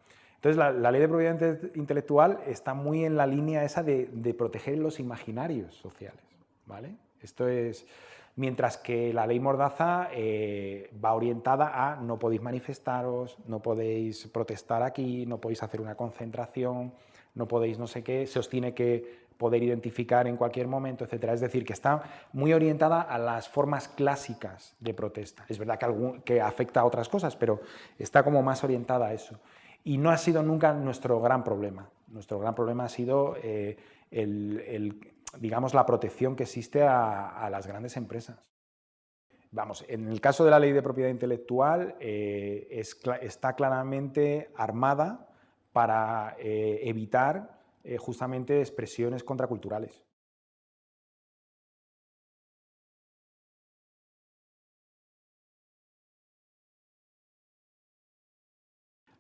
Entonces, la, ley de propiedad intelectual está muy en la línea esa de, proteger los imaginarios sociales. ¿vale? Esto es, mientras que la ley Mordaza eh, va orientada a no podéis manifestaros, no podéis protestar aquí, no podéis hacer una concentración, no podéis no sé qué, se os tiene que poder identificar en cualquier momento, etc. Es decir, que está muy orientada a las formas clásicas de protesta. Es verdad que, que afecta a otras cosas, pero está como más orientada a eso. Y no ha sido nunca nuestro gran problema. Nuestro gran problema ha sido eh, digamos, la protección que existe a, las grandes empresas. Vamos, en el caso de la ley de propiedad intelectual eh, está claramente armada para eh, evitar justamente expresiones contraculturales.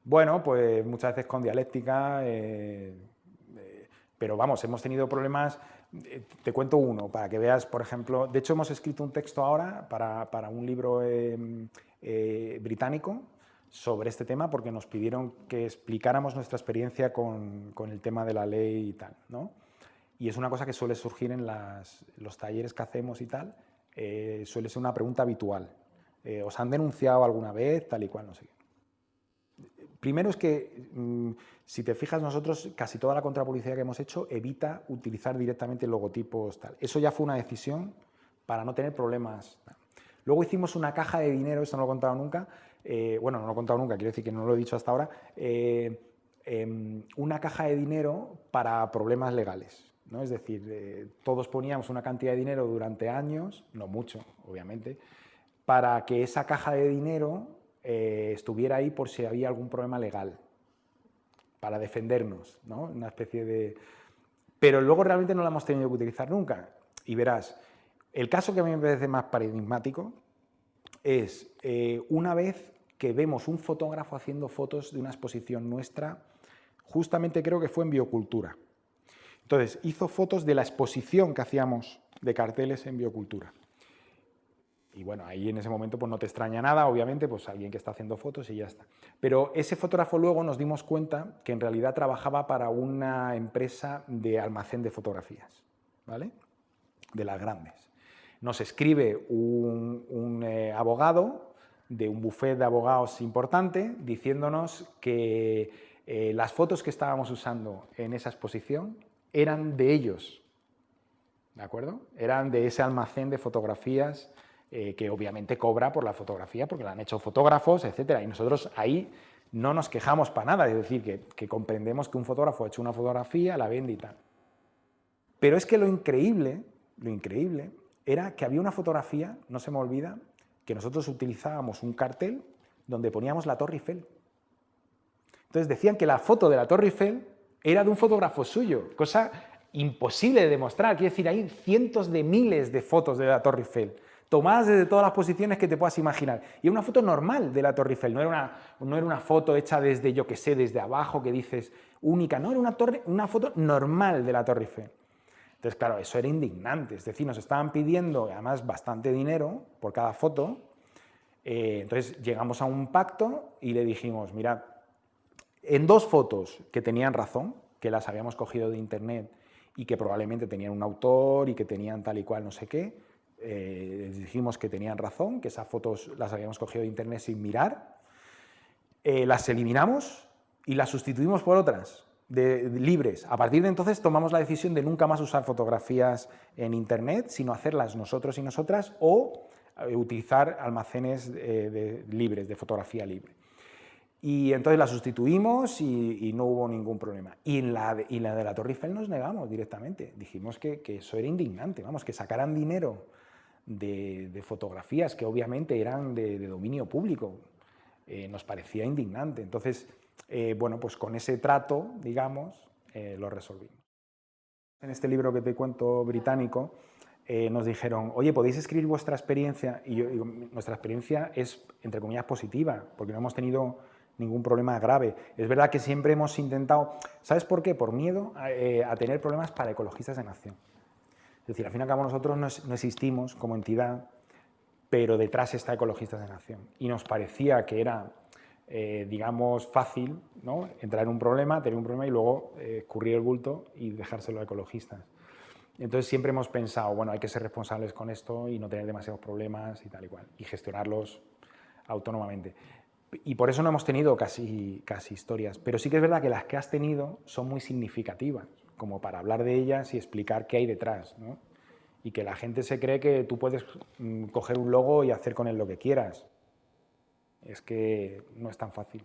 Bueno, pues muchas veces con dialéctica, eh, eh, pero vamos, hemos tenido problemas, eh, te cuento uno, para que veas, por ejemplo, de hecho hemos escrito un texto ahora para, un libro em, británico sobre este tema porque nos pidieron que explicáramos nuestra experiencia con, el tema de la ley y tal, ¿no? Y es una cosa que suele surgir en los talleres que hacemos y tal, suele ser una pregunta habitual. ¿Os han denunciado alguna vez? Tal y cual, no sé qué. Primero es que, mm, si te fijas, nosotros casi toda la contrapublicidad que hemos hecho evita utilizar directamente logotipos tal. Eso ya fue una decisión para no tener problemas. Luego hicimos una caja de dinero, esto no lo he contado nunca, eh, bueno, no lo he contado nunca, quiero decir que no lo he dicho hasta ahora, eh, em, una caja de dinero para problemas legales. ¿no? Es decir, eh, todos poníamos una cantidad de dinero durante años, no mucho, obviamente, para que esa caja de dinero eh, estuviera ahí por si había algún problema legal, para defendernos, ¿no? Una especie de... Pero luego realmente no la hemos tenido que utilizar nunca. Y verás, el caso que a mí me parece más paradigmático es eh, una vez que vemos un fotógrafo haciendo fotos de una exposición nuestra, justamente creo que fue en Biocultura. Entonces, hizo fotos de la exposición que hacíamos de carteles en Biocultura. Y bueno, ahí en ese momento pues no te extraña nada, obviamente, pues alguien que está haciendo fotos y ya está. Pero ese fotógrafo luego nos dimos cuenta que en realidad trabajaba para una empresa de almacén de fotografías, ¿vale? De las grandes. Nos escribe un, eh, abogado de un buffet de abogados importante diciéndonos que eh, las fotos que estábamos usando en esa exposición eran de ellos, ¿de acuerdo? Eran de ese almacén de fotografías eh, que obviamente cobra por la fotografía porque la han hecho fotógrafos, etcétera. Y nosotros ahí no nos quejamos para nada, es decir, que, comprendemos que un fotógrafo ha hecho una fotografía, la vende y tal. Pero es que lo increíble, lo increíble, era que había una fotografía, no se me olvida, que nosotros utilizábamos un cartel donde poníamos la Torre Eiffel. Entonces decían que la foto de la Torre Eiffel era de un fotógrafo suyo, cosa imposible de demostrar. Quiero decir, hay cientos de miles de fotos de la Torre Eiffel, tomadas desde todas las posiciones que te puedas imaginar. Y era una foto normal de la Torre Eiffel, no era una, no era una foto hecha desde, yo que sé, desde abajo, que dices única, no, era una, torre, una foto normal de la Torre Eiffel. Entonces, claro, eso era indignante, es decir, nos estaban pidiendo, además, bastante dinero por cada foto, eh, entonces llegamos a un pacto y le dijimos, mirad, en dos fotos que tenían razón, que las habíamos cogido de internet y que probablemente tenían un autor y que tenían tal y cual no sé qué, eh, dijimos que tenían razón, que esas fotos las habíamos cogido de internet sin mirar, eh, las eliminamos y las sustituimos por otras de, libres. A partir de entonces tomamos la decisión de nunca más usar fotografías en Internet, sino hacerlas nosotros y nosotras o eh, utilizar almacenes eh, libres, de fotografía libre. Y entonces la sustituimos y, no hubo ningún problema. Y en la de, la, de la Torre Eiffel nos negamos directamente. Dijimos que, eso era indignante, vamos, que sacaran dinero de, fotografías que obviamente eran de, dominio público. Eh, nos parecía indignante. Entonces, eh, bueno, pues con ese trato, digamos, eh, lo resolvimos. En este libro que te cuento británico, nos dijeron, oye, ¿podéis escribir vuestra experiencia? Y nuestra experiencia es, entre comillas, positiva, porque no hemos tenido ningún problema grave. Es verdad que siempre hemos intentado, ¿sabes por qué? Por miedo a, tener problemas para ecologistas en acción. Decir, al fin y al cabo nosotros no, existimos como entidad, pero detrás está Ecologistas en Acción. Y nos parecía que era eh, digamos, fácil ¿no? entrar en un problema, tener un problema y luego eh, escurrir el bulto y dejárselo a ecologistas. Entonces siempre hemos pensado, bueno, hay que ser responsables con esto y no tener demasiados problemas y tal y cual, y gestionarlos autónomamente. Y por eso no hemos tenido casi, casi historias, pero sí que es verdad que las que has tenido son muy significativas, como para hablar de ellas y explicar qué hay detrás, ¿no? y que la gente se cree que tú puedes mm, coger un logo y hacer con él lo que quieras es que no es tan fácil.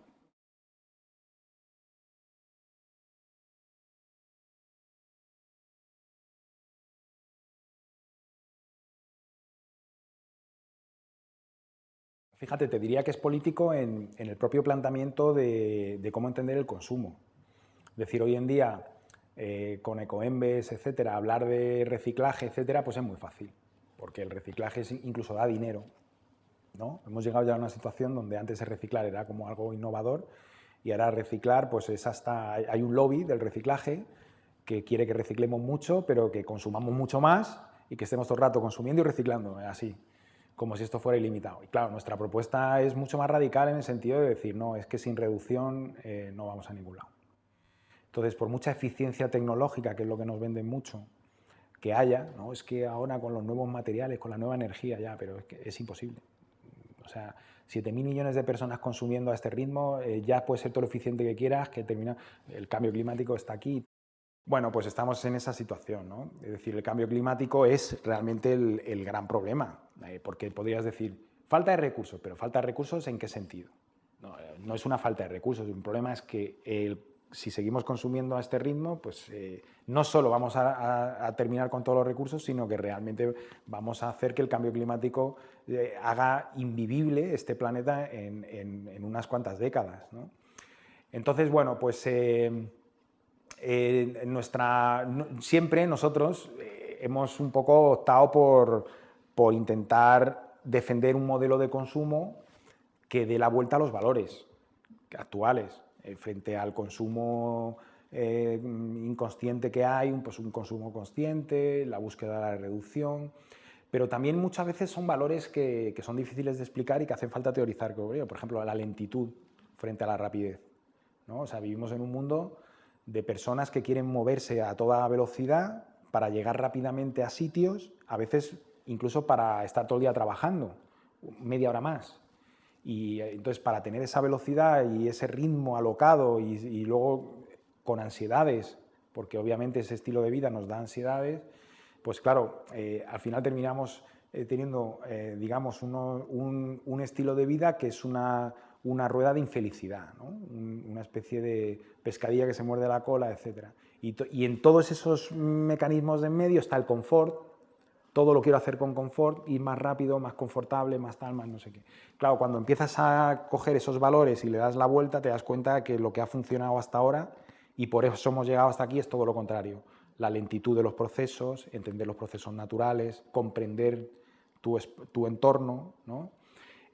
Fíjate, te diría que es político en, el propio planteamiento de, cómo entender el consumo. Es decir, hoy en día, eh, con ecoembes, etcétera, hablar de reciclaje, etcétera, pues es muy fácil, porque el reciclaje incluso da dinero, Hemos llegado ya a una situación donde antes el reciclar era como algo innovador y ahora reciclar pues es hasta... Hay un lobby del reciclaje que quiere que reciclemos mucho, pero que consumamos mucho más y que estemos todo el rato consumiendo y reciclando, así, como si esto fuera ilimitado. Y claro, nuestra propuesta es mucho más radical en el sentido de decir, no, es que sin reducción eh, no vamos a ningún lado. Entonces, por mucha eficiencia tecnológica, que es lo que nos venden mucho, que haya, ¿no? es que ahora con los nuevos materiales, con la nueva energía ya, pero es que es imposible. O sea, 7.000 millones de personas consumiendo a este ritmo, eh, ya puede ser todo lo eficiente que quieras, que termina, el cambio climático está aquí. Bueno, pues estamos en esa situación, ¿no? Es decir, el cambio climático es realmente el, gran problema, eh, porque podrías decir, falta de recursos, pero falta de recursos ¿en qué sentido? No, eh, no es una falta de recursos, un problema es que el si seguimos consumiendo a este ritmo, pues eh, no solo vamos a, terminar con todos los recursos, sino que realmente vamos a hacer que el cambio climático eh, haga invivible este planeta en, unas cuantas décadas. Entonces, bueno, pues eh, nuestra, siempre nosotros hemos un poco optado por, por intentar defender un modelo de consumo que dé la vuelta a los valores actuales. Eh, frente al consumo eh, inconsciente que hay, pues un consumo consciente, la búsqueda de la reducción, pero también muchas veces son valores que, son difíciles de explicar y que hacen falta teorizar. Por ejemplo, la lentitud frente a la rapidez. ¿no? O sea, vivimos en un mundo de personas que quieren moverse a toda velocidad para llegar rápidamente a sitios, a veces incluso para estar todo el día trabajando, media hora más. Y eh, entonces para tener esa velocidad y ese ritmo alocado y, luego con ansiedades, porque obviamente ese estilo de vida nos da ansiedades, pues claro, eh, al final terminamos eh, teniendo, digamos, un, estilo de vida que es una, rueda de infelicidad, una especie de pescadilla que se muerde la cola, etc. Y, y en todos esos mecanismos de en medio está el confort, todo lo quiero hacer con confort, y más rápido, más confortable, más tal, más no sé qué. Claro, cuando empiezas a coger esos valores y le das la vuelta, te das cuenta que lo que ha funcionado hasta ahora Y por eso hemos llegado hasta aquí, es todo lo contrario. La lentitud de los procesos, entender los procesos naturales, comprender tu, tu entorno, ¿no?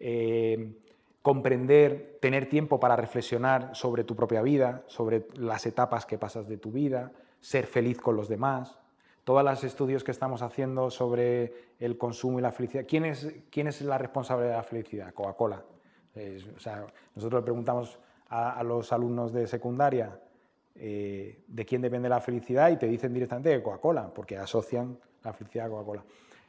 Eh, comprender, tener tiempo para reflexionar sobre tu propia vida, sobre las etapas que pasas de tu vida, ser feliz con los demás. Todos los estudios que estamos haciendo sobre el consumo y la felicidad, ¿quién es, quién es la responsable de la felicidad? Coca-Cola. nosotros le preguntamos a, los alumnos de secundaria eh, de quién depende la felicidad y te dicen directamente de Coca-Cola, porque asocian la felicidad a Coca-Cola.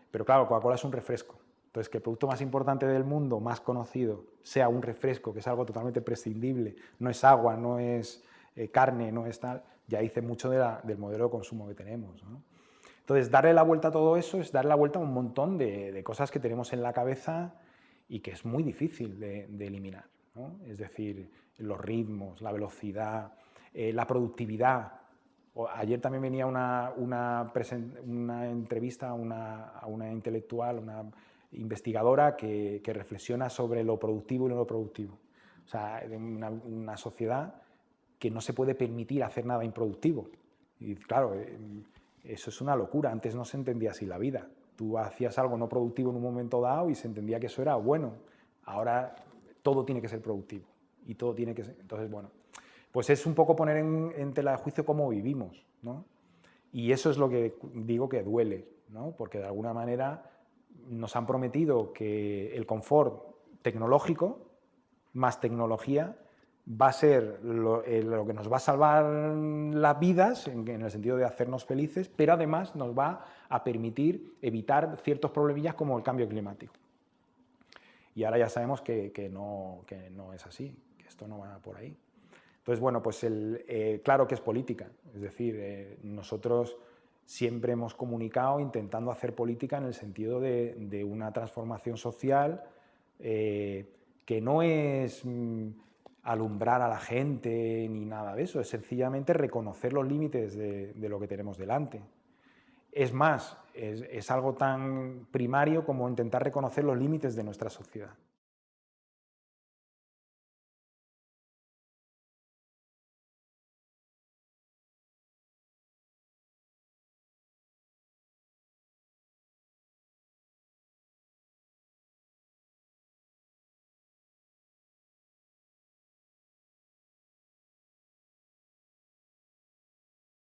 Pero claro, Coca-Cola es un refresco. Entonces, que el producto más importante del mundo, más conocido, sea un refresco, que es algo totalmente prescindible, no es agua, no es eh, carne, no es tal, ya dice mucho del modelo de consumo que tenemos. Entonces, darle la vuelta a todo eso es darle la vuelta a un montón de, cosas que tenemos en la cabeza y que es muy difícil de, eliminar. Es decir, los ritmos, la velocidad, eh, la productividad. ayer también venía una, una, una entrevista a una, a una intelectual, una investigadora que, reflexiona sobre lo productivo y lo no productivo. O sea, una, una sociedad que no se puede permitir hacer nada improductivo. Y claro, eh, eso es una locura. Antes no se entendía así la vida. Tú hacías algo no productivo en un momento dado y se entendía que eso era bueno. Ahora todo tiene que ser productivo y todo tiene que ser... Entonces, bueno, pues es un poco poner en, tela de juicio cómo vivimos, ¿no? Y eso es lo que digo que duele, ¿no? Porque de alguna manera nos han prometido que el confort tecnológico más tecnología va a ser lo, eh, que nos va a salvar las vidas, en, el sentido de hacernos felices, pero además nos va a permitir evitar ciertos problemillas como el cambio climático. Y ahora ya sabemos que, no, no, es así, que esto no va por ahí. Entonces, bueno, pues eh, claro que es política, es decir, eh, nosotros siempre hemos comunicado intentando hacer política en el sentido de, una transformación social que no es mm, alumbrar a la gente ni nada de eso, es sencillamente reconocer los límites de, lo que tenemos delante. Es más, es algo tan primario como intentar reconocer los límites de nuestra sociedad.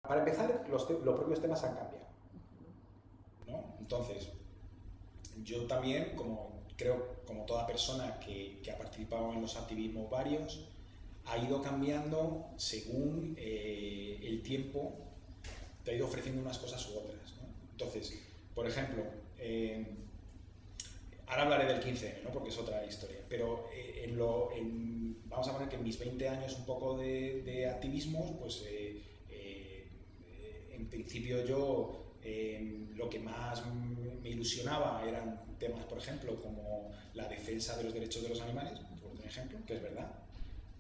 Para empezar, los, propios temas han cambiado. Entonces, yo también, como creo, como toda persona que, ha participado en los activismos varios, ha ido cambiando según eh, el tiempo te ha ido ofreciendo unas cosas u otras. Entonces, por ejemplo, eh, ahora hablaré del 15 porque es otra historia, pero eh, en lo, vamos a poner que en mis 20 años un poco de, de activismo, pues en principio yo em, lo que más me ilusionaba eran temas, por ejemplo, como la defensa de los derechos de los animales, por ejemplo, que es verdad,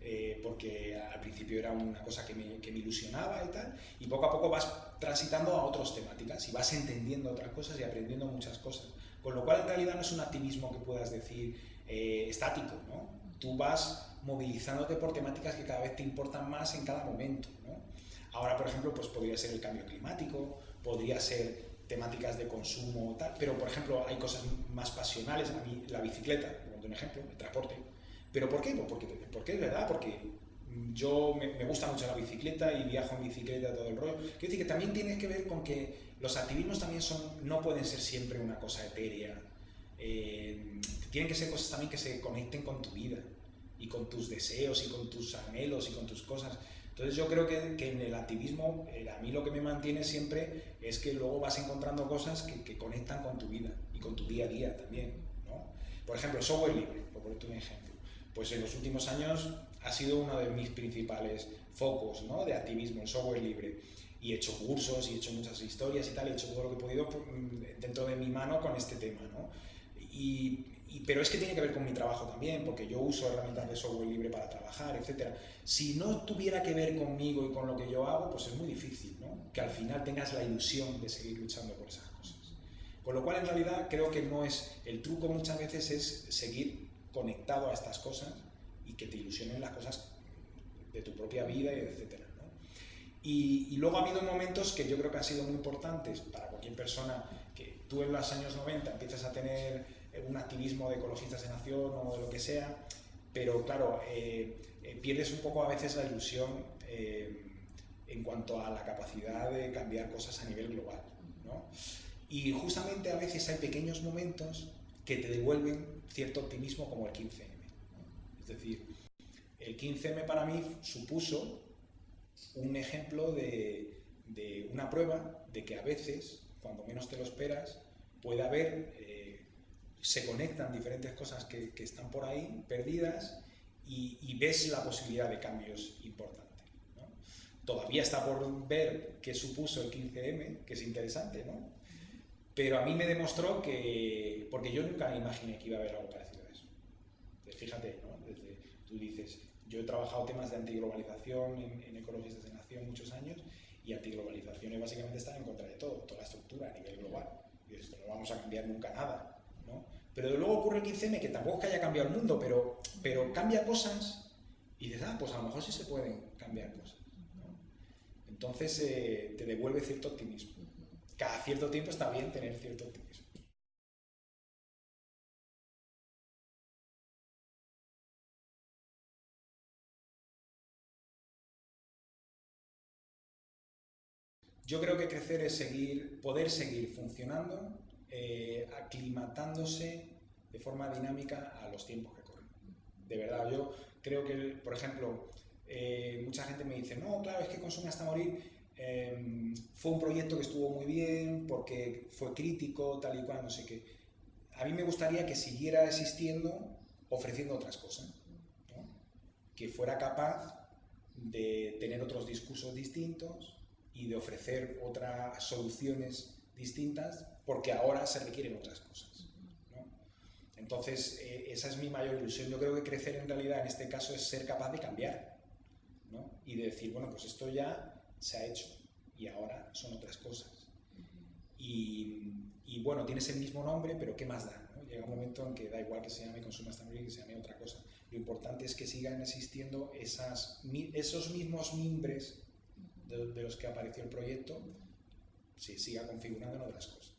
eh, porque al principio era una cosa que me, que me, ilusionaba y tal, y poco a poco vas transitando a otras temáticas y vas entendiendo otras cosas y aprendiendo muchas cosas. Con lo cual, en realidad, no es un activismo que puedas decir eh, estático, ¿no? Tú vas movilizándote por temáticas que cada vez te importan más en cada momento, ¿no? Ahora, por ejemplo, pues podría ser el cambio climático, podría ser temáticas de consumo, tal, pero por ejemplo hay cosas más pasionales, a mí la bicicleta, por un ejemplo, el transporte. ¿Pero por qué? Pues porque, es verdad, porque yo me, gusta mucho la bicicleta y viajo en bicicleta todo el rollo. Quiero decir que también tiene que ver con que los activismos también son, no pueden ser siempre una cosa etérea. Eh, tienen que ser cosas también que se conecten con tu vida y con tus deseos y con tus anhelos y con tus cosas. Entonces yo creo que, en el activismo, eh, a mí lo que me mantiene siempre es que luego vas encontrando cosas que, conectan con tu vida y con tu día a día también. Por ejemplo, software libre, por ponerte un ejemplo. Pues en los últimos años ha sido uno de mis principales focos de activismo, el software libre. Y he hecho cursos y he hecho muchas historias y tal, he hecho todo lo que he podido mm, dentro de mi mano con este tema. Y, pero es que tiene que ver con mi trabajo también, porque yo uso herramientas de software libre para trabajar, etc. Si no tuviera que ver conmigo y con lo que yo hago, pues es muy difícil, ¿no? Que al final tengas la ilusión de seguir luchando por esas cosas. Con lo cual, en realidad, creo que no es... El truco muchas veces es seguir conectado a estas cosas y que te ilusionen las cosas de tu propia vida, y etc. Y, luego ha habido momentos que yo creo que han sido muy importantes para cualquier persona que tú en los años 90 empiezas a tener un activismo de ecologistas de nación o de lo que sea, pero claro, eh, eh, pierdes un poco a veces la ilusión eh, en cuanto a la capacidad de cambiar cosas a nivel global. ¿no? Y justamente a veces hay pequeños momentos que te devuelven cierto optimismo como el 15M. Es decir, el 15M para mí supuso un ejemplo de, una prueba de que a veces, cuando menos te lo esperas, puede haber, eh, se conectan diferentes cosas que, están por ahí perdidas y, ves la posibilidad de cambios importantes. Todavía está por ver qué supuso el 15M, que es interesante, ¿no? Pero a mí me demostró que, porque yo nunca imaginé que iba a haber algo parecido a eso. Fíjate, ¿no? Tú dices, yo he trabajado temas de antiglobalización en, en ecologistas de nación muchos años y antiglobalización es básicamente estar en contra de todo, toda la estructura a nivel global. Y esto no vamos a cambiar nunca nada. Pero luego ocurre el 15M, que tampoco es que haya cambiado el mundo, pero, pero cambia cosas y dices, ah, pues a lo mejor sí se pueden cambiar cosas. Entonces eh, te devuelve cierto optimismo. Cada cierto tiempo está bien tener cierto optimismo. Yo creo que crecer es seguir, poder seguir funcionando, eh, aclimatándose de forma dinámica a los tiempos que corren. De verdad, yo creo que, por ejemplo, eh, mucha gente me dice, no, claro, es que Consume hasta morir em, fue un proyecto que estuvo muy bien porque fue crítico, tal y cual, no sé qué. A mí me gustaría que siguiera existiendo ofreciendo otras cosas, que fuera capaz de tener otros discursos distintos, y de ofrecer otras soluciones distintas porque ahora se requieren otras cosas. Entonces, eh, esa es mi mayor ilusión. Yo creo que crecer en realidad en este caso es ser capaz de cambiar y de decir, bueno, pues esto ya se ha hecho y ahora son otras cosas. Y, bueno, tienes el mismo nombre, pero ¿qué más da? Llega un momento en que da igual que se llame Consumer Standard que se llame otra cosa. Lo importante es que sigan existiendo esas, esos mismos mimbres de, los que apareció el proyecto se siga configurando en otras cosas.